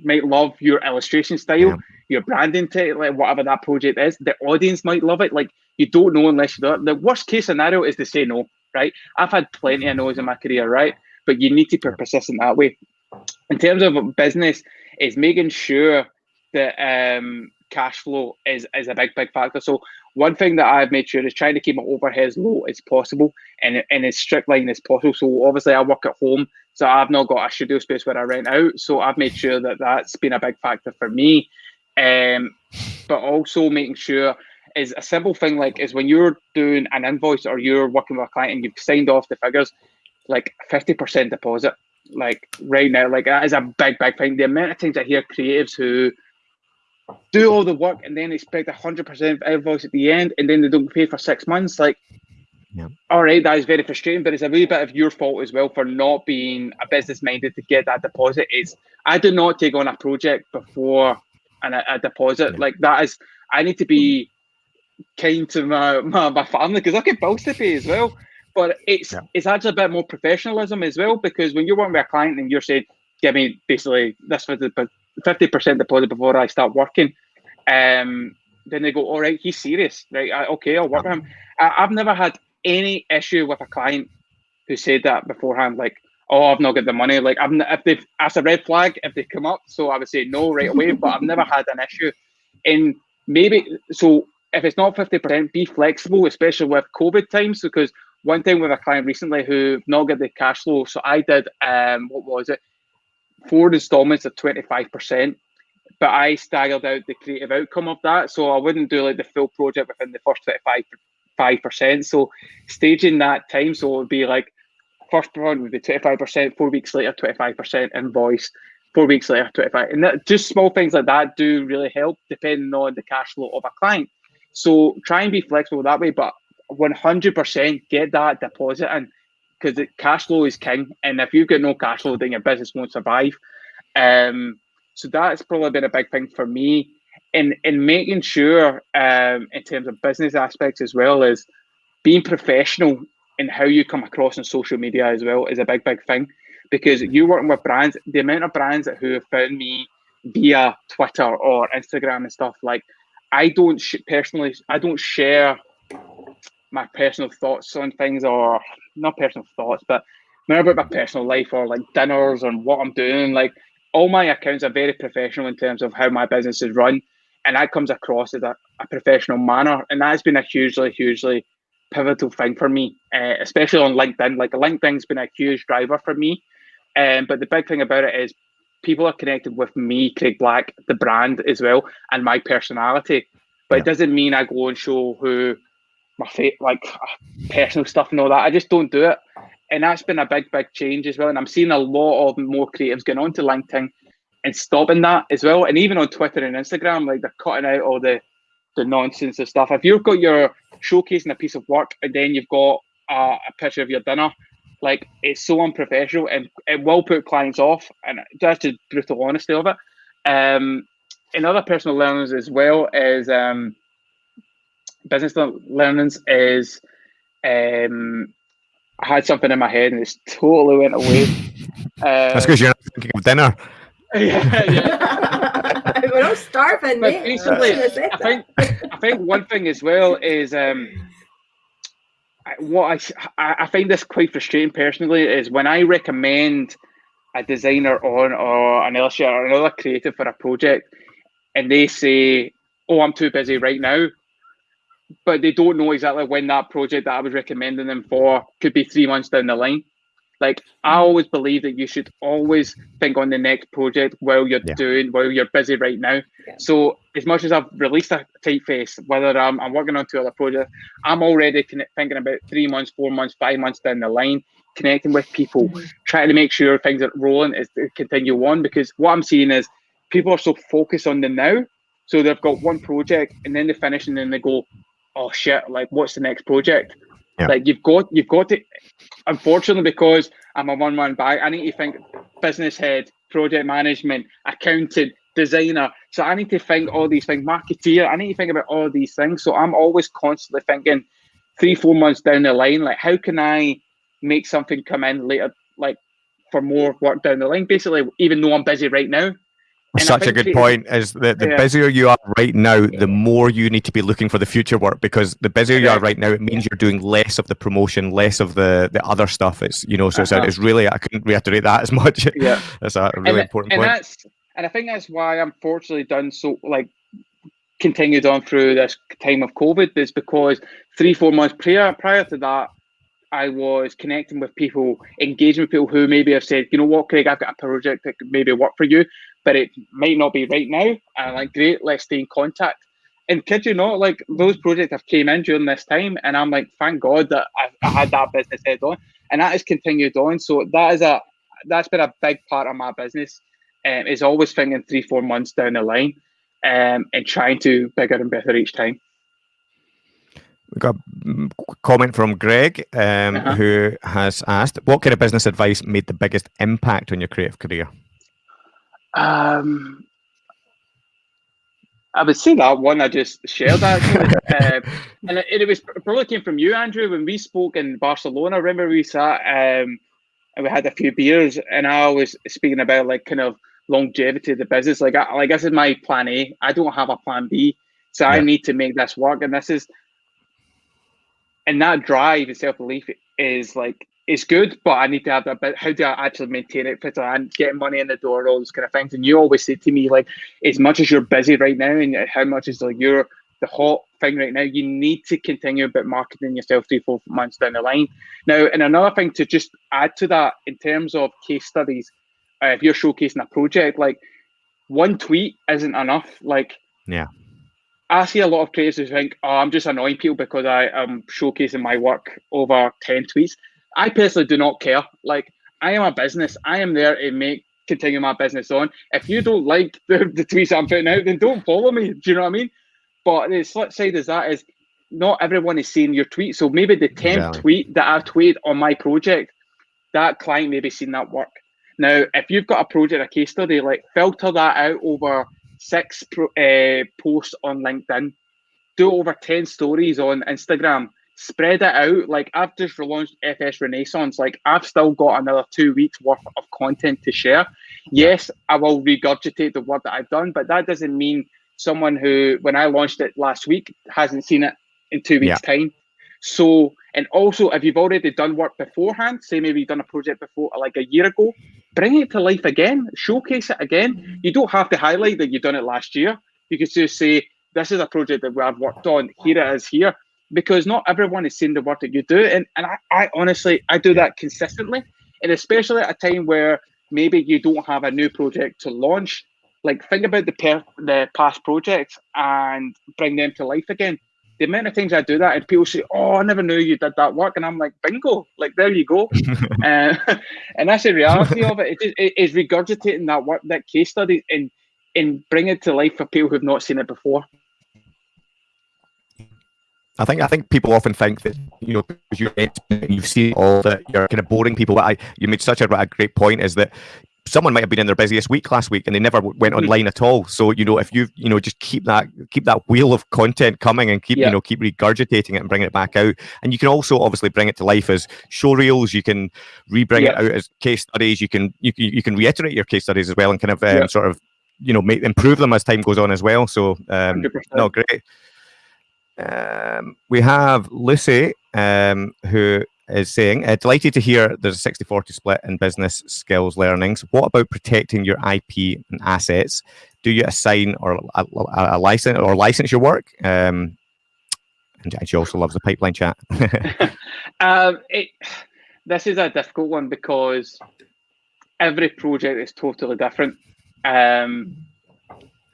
Speaker 3: might love your illustration style, yeah. your branding, t- like whatever that project is. The audience might love it. Like you don't know unless you do it. The worst case scenario is to say no, right? I've had plenty of no's in my career, right? But you need to be persistent that way. In terms of business, is making sure that um, cash flow is, is a big, big factor. So one thing that I've made sure is trying to keep my overheads low as possible and in as strict line as possible. So obviously I work at home, so I've not got a studio space where I rent out. So I've made sure that that's been a big factor for me. Um, but also making sure is a simple thing like is when you're doing an invoice or you're working with a client and you've signed off the figures, like 50% deposit. Like right now, like that is a big, big thing. The amount of times I hear creatives who do all the work and then expect a hundred percent invoice at the end and then they don't pay for six months. Like, yeah. all right, that is very frustrating, but it's a wee bit of your fault as well for not being a business minded to get that deposit. Is I do not take on a project before an, a, a deposit. Yeah. Like that is, I need to be kind to my, my, my family because I get bills to pay as well. But it's yeah. it's actually a bit more professionalism as well because when you're working with a client and you're saying, give me basically this for the fifty percent deposit before I start working. Um, then they go, all right, he's serious, right? I, okay, I'll work with him. I, have never had any issue with a client who said that beforehand, like, oh, I've not got the money. Like, I've if they've asked a red flag, if they come up, so I would say no right away. but I've never had an issue. And maybe so, if it's not fifty percent, be flexible, especially with COVID times, because one thing with a client recently who not got the cash flow. So I did um, what was it? four installments of 25%, but I staggered out the creative outcome of that. So I wouldn't do like the full project within the first 25 percent. So staging that time, so it would be like first one would be 25%, four weeks later, 25% invoice, Four weeks later, 25. And that, just small things like that do really help depending on the cash flow of a client. So try and be flexible that way, but 100% get that deposit in because cash flow is king. And if you've got no cash flow, then your business won't survive. Um, so that's probably been a big thing for me in in making sure um, in terms of business aspects as well as being professional in how you come across on social media as well is a big big thing. Because you're working with brands the amount of brands who have found me via twitter or instagram and stuff like i don't sh- personally i don't share my personal thoughts on things or not personal thoughts but more about my personal life or like dinners and what i'm doing. Like all my accounts are very professional in terms of how my business is run and that comes across as a, a professional manner and that's been a hugely hugely pivotal thing for me uh, especially on linkedin. Like linkedin's been a huge driver for me um, but the big thing about it is people are connected with me craig black the brand as well and my personality. But yeah. it doesn't mean i go and show who my fa- like personal stuff and all that. I just don't do it. And that's been a big big change as well and i'm seeing a lot of more creatives going on to linkedin and stopping that as well. And even on Twitter and Instagram, like they're cutting out all the the nonsense and stuff. If you've got your showcasing a piece of work and then you've got uh, a picture of your dinner, like it's so unprofessional and it will put clients off. And that's the brutal honesty of it. Um, and other personal learnings as well is um, business learnings is um, I had something in my head and it's totally went away. <laughs>
Speaker 1: That's because you're not thinking of dinner <laughs>
Speaker 2: yeah, yeah. We're all starving, but mate.
Speaker 3: Basically, I think I think one thing as well is um, what I I find this quite frustrating personally is when I recommend a designer on or an illustrator or another creative for a project, and they say, "Oh, I'm too busy right now," but they don't know exactly when that project that I was recommending them for could be three months down the line. Like I always believe that you should always think on the next project while you're yeah. doing while you're busy right now. Yeah. So as much as I've released a typeface, whether I'm, I'm working on two other projects, I'm already thinking about three months, four months, five months down the line, connecting with people, mm-hmm. trying to make sure things are rolling is to continue on. Because what I'm seeing is people are so focused on the now. So they've got one project and then they finish and then they go, oh shit, like what's the next project? Yeah. Like you've got you've got to unfortunately because I'm a one man bag, I need to think business head, project management, accountant, designer. So I need to think all these things, marketeer, I need to think about all these things. So I'm always constantly thinking three, four months down the line, like how can I make something come in later, like for more work down the line? Basically, even though I'm busy right now,
Speaker 1: such a good point is that the yeah. busier you are right now the more you need to be looking for the future work because the busier you are right now it means you're doing less of the promotion less of the the other stuff. It's you know so uh-huh. it's, it's, really i couldn't reiterate that as <laughs> much.
Speaker 3: Yeah.
Speaker 1: That's a really
Speaker 3: and,
Speaker 1: important
Speaker 3: and
Speaker 1: point.
Speaker 3: that's and i think that's why i'm fortunately done so like continued on through this time of covid is because three four months prior prior to that I was connecting with people, engaging with people who maybe have said, you know what, Craig, I've got a project that could maybe work for you, but it might not be right now. And I'm like, great, let's stay in contact. And kid you not, like those projects have came in during this time, and I'm like, thank God that I, I had that business head on, and that has continued on. So that is a that's been a big part of my business. Um, is always thinking three, four months down the line, um, and trying to bigger and better each time.
Speaker 1: We got a comment from Greg, um, uh-huh. who has asked, "What kind of business advice made the biggest impact on your creative career?"
Speaker 3: Um, I would say that one I just shared actually, <laughs> uh, and it, it, was probably came from you, Andrew, when we spoke in Barcelona. Remember we sat um, and we had a few beers, and I was speaking about like kind of longevity of the business. Like, I, like this is my plan A. I don't have a plan B, so yeah. I need to make this work, and this is and that drive and self belief is like it's good, but I need to have that. But how do I actually maintain it fit and getting money in the door, all those kind of things? And you always say to me, like, as much as you're busy right now, and how much is like you're the hot thing right now, you need to continue about marketing yourself three, four months down the line. Now, and another thing to just add to that in terms of case studies, uh, if you're showcasing a project, like one tweet isn't enough. Like,
Speaker 1: yeah
Speaker 3: I see a lot of creators who think, oh, I'm just annoying people because I am showcasing my work over 10 tweets. I personally do not care. Like, I am a business. I am there to make continue my business on. If you don't like <laughs> the, the tweets I'm putting out, then don't follow me. Do you know what I mean? But the flip side is that is not everyone is seeing your tweet. So maybe the 10th exactly. tweet that I've tweeted on my project, that client maybe seen that work. Now, if you've got a project, a case study, like filter that out over six pro, uh, posts on LinkedIn, do over 10 stories on Instagram, spread it out. Like I've just relaunched FS Renaissance. Like I've still got another two weeks worth of content to share. Yes, I will regurgitate the work that I've done, but that doesn't mean someone who, when I launched it last week, hasn't seen it in two weeks' yeah. time. So, and also, if you've already done work beforehand, say maybe you've done a project before, like a year ago, bring it to life again, showcase it again. You don't have to highlight that you've done it last year. You could just say, this is a project that we have worked on. Here it is here. Because not everyone is seeing the work that you do. And, and I, I honestly, I do that consistently. And especially at a time where maybe you don't have a new project to launch, like think about the, per- the past projects and bring them to life again the amount of times I do that, and people say, "Oh, I never knew you did that work," and I'm like, "Bingo! Like there you go." <laughs> uh, <laughs> and that's the reality of it. It is, it is regurgitating that work, that case study, and and bring it to life for people who've not seen it before.
Speaker 1: I think I think people often think that you know you you've seen all that you're kind of boring people. But I you made such a, a great point is that someone might have been in their busiest week last week and they never went mm-hmm. online at all. So you know, if you you know just keep that keep that wheel of content coming and keep yeah. you know keep regurgitating it and bringing it back out, and you can also obviously bring it to life as show reels. You can re-bring yeah. it out as case studies. You can you can you can reiterate your case studies as well and kind of um, yeah. sort of you know make improve them as time goes on as well. So um, no, great. Um, we have Lucy, um, who is saying, uh, delighted to hear there's a 60 40 split in business skills learnings. What about protecting your IP and assets? Do you assign or a, a, a license or license your work? Um, and she also loves the pipeline chat. <laughs>
Speaker 3: um, it, this is a difficult one because every project is totally different. Um,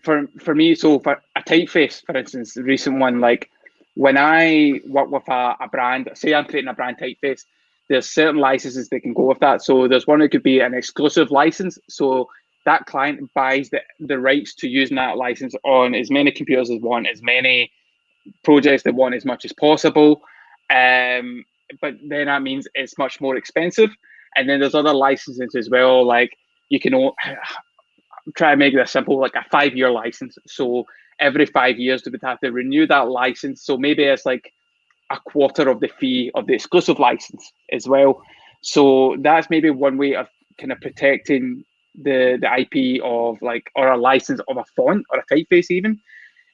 Speaker 3: for for me, so for a typeface, for instance, the recent one, like when I work with a, a brand, say I'm creating a brand typeface, there's certain licenses that can go with that. So there's one that could be an exclusive license. So that client buys the, the rights to using that license on as many computers as want, as many projects they want as much as possible. Um, but then that means it's much more expensive. And then there's other licenses as well, like you can try to make this simple, like a five year license. So every five years they would have to renew that license. So maybe it's like a quarter of the fee of the exclusive license as well. So that's maybe one way of kind of protecting the the IP of like or a license of a font or a typeface even.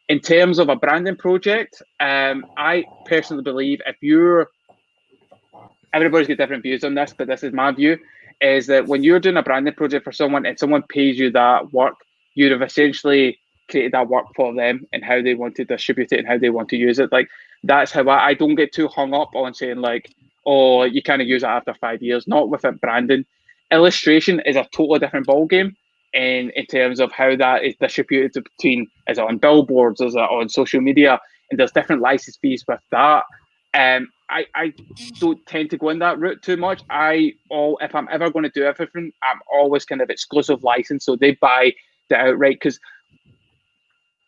Speaker 3: In terms of a branding project, um, I personally believe if you're everybody's got different views on this, but this is my view, is that when you're doing a branding project for someone and someone pays you that work, you'd have essentially created that work for them and how they want to distribute it and how they want to use it. Like that's how I, I don't get too hung up on saying like, oh, you kind of use it after five years. Not with it branding. Illustration is a totally different ball game in in terms of how that is distributed between is it on billboards, is it on social media, and there's different license fees with that. Um, I, I don't tend to go in that route too much. I all if I'm ever going to do everything, I'm always kind of exclusive license, so they buy the outright because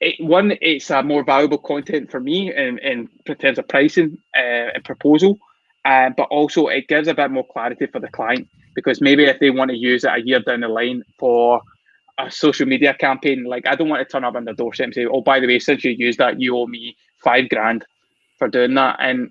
Speaker 3: it, one, it's a more valuable content for me in, in terms of pricing uh, and proposal, uh, but also it gives a bit more clarity for the client because maybe if they want to use it a year down the line for a social media campaign, like I don't want to turn up on their doorstep and say, "Oh, by the way, since you used that, you owe me five grand for doing that," and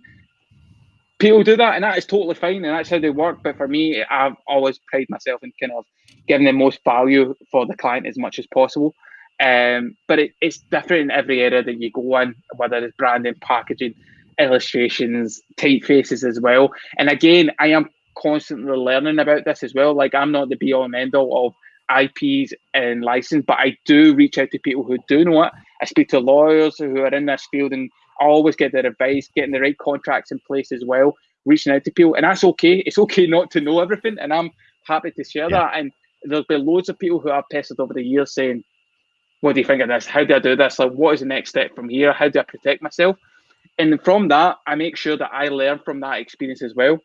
Speaker 3: people do that, and that is totally fine, and that's how they work. But for me, I've always prided myself in kind of giving the most value for the client as much as possible. Um, but it, it's different in every area that you go in, whether it's branding, packaging, illustrations, typefaces as well. And again, I am constantly learning about this as well. Like I'm not the be all and end all of IPs and license, but I do reach out to people who do know it. I speak to lawyers who are in this field and always get their advice, getting the right contracts in place as well, reaching out to people. And that's okay. It's okay not to know everything. And I'm happy to share yeah. that. And there's been loads of people who I've pestered over the years saying, what do you think of this? How do I do this? Like, what is the next step from here? How do I protect myself? And from that, I make sure that I learn from that experience as well.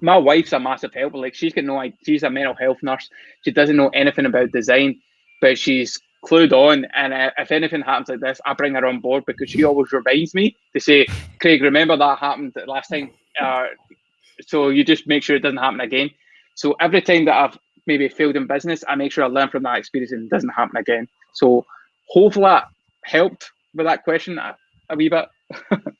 Speaker 3: my wife's a massive help. Like she's got no, like she's a mental health nurse. She doesn't know anything about design, but she's clued on. And uh, if anything happens like this, I bring her on board because she always reminds me to say, "Craig, remember that happened last time." Uh, so you just make sure it doesn't happen again. So every time that I've maybe failed in business, I make sure I learn from that experience and it doesn't happen again. So hopefully that helped with that question a, a wee bit. <laughs>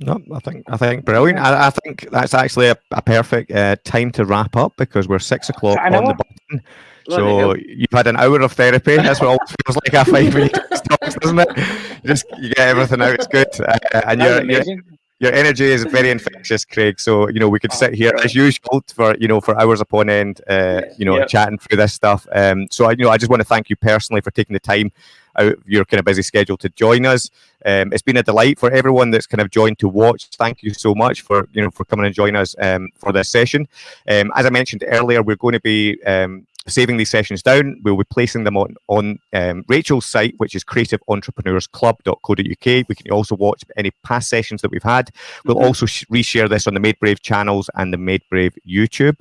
Speaker 1: No, I think I think brilliant. I, I think that's actually a, a perfect uh, time to wrap up because we're six o'clock on the button. So you've had an hour of therapy. That's what it feels like a five minute <laughs> talks, doesn't it? You just you get everything out. It's good, uh, and you're, you're, your energy is very infectious, Craig. So you know we could oh, sit here as usual for you know for hours upon end, uh, you know, yep. chatting through this stuff. Um, so I you know I just want to thank you personally for taking the time out of your kind of busy schedule to join us. Um, it's been a delight for everyone that's kind of joined to watch. Thank you so much for you know for coming and joining us um, for this session. Um, as I mentioned earlier, we're going to be um, saving these sessions down. We'll be placing them on, on um, Rachel's site, which is creativeentrepreneursclub.co.uk. We can also watch any past sessions that we've had. We'll mm -hmm. also reshare this on the Made Brave channels and the Made Brave YouTube.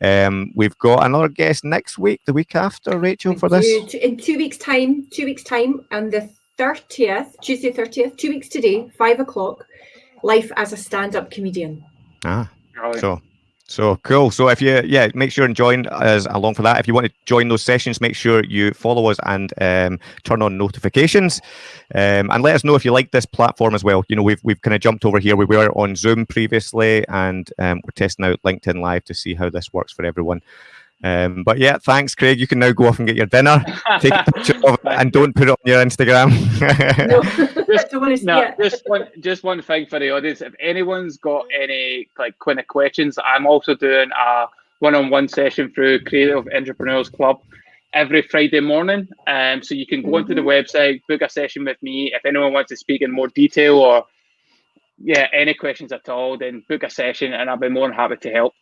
Speaker 1: Um, we've got another guest next week, the week after, Rachel, for this?
Speaker 2: In two weeks' time, two weeks' time, and the 30th, Tuesday 30th, two weeks today, five o'clock, life as a stand-up comedian.
Speaker 1: Ah, so so cool. So if you, yeah, make sure and join us along for that. If you want to join those sessions, make sure you follow us and um, turn on notifications, um, and let us know if you like this platform as well. You know, we've we've kind of jumped over here. We were on Zoom previously, and um, we're testing out LinkedIn Live to see how this works for everyone. Um, but yeah, thanks, Craig. You can now go off and get your dinner. <laughs> Take a picture of it and don't put it on your Instagram. <laughs>
Speaker 3: no, <laughs> just, no, just one, just one thing for the audience. If anyone's got any like kind of questions, I'm also doing a one-on-one session through Creative Entrepreneurs Club every Friday morning. Um, so you can go onto the mm-hmm. website, book a session with me. If anyone wants to speak in more detail or yeah, any questions at all, then book a session, and I'll be more than happy to help.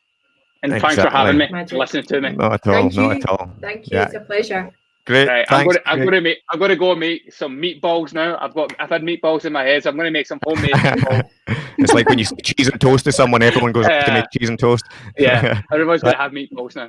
Speaker 3: And exactly. thanks for having me, Magic. listening to me.
Speaker 1: Not at all. Thank not you. at all.
Speaker 2: Thank you. Yeah. It's a pleasure.
Speaker 1: Great.
Speaker 3: Right, I'm going to I'm going to make I'm going to go make some meatballs now. I've got I've had meatballs in my head, so I'm going to make some homemade <laughs> meatballs.
Speaker 1: it's like when you say cheese and toast to someone, everyone goes uh, to <laughs> make cheese and toast.
Speaker 3: yeah, <laughs> everyone's going to have meatballs now.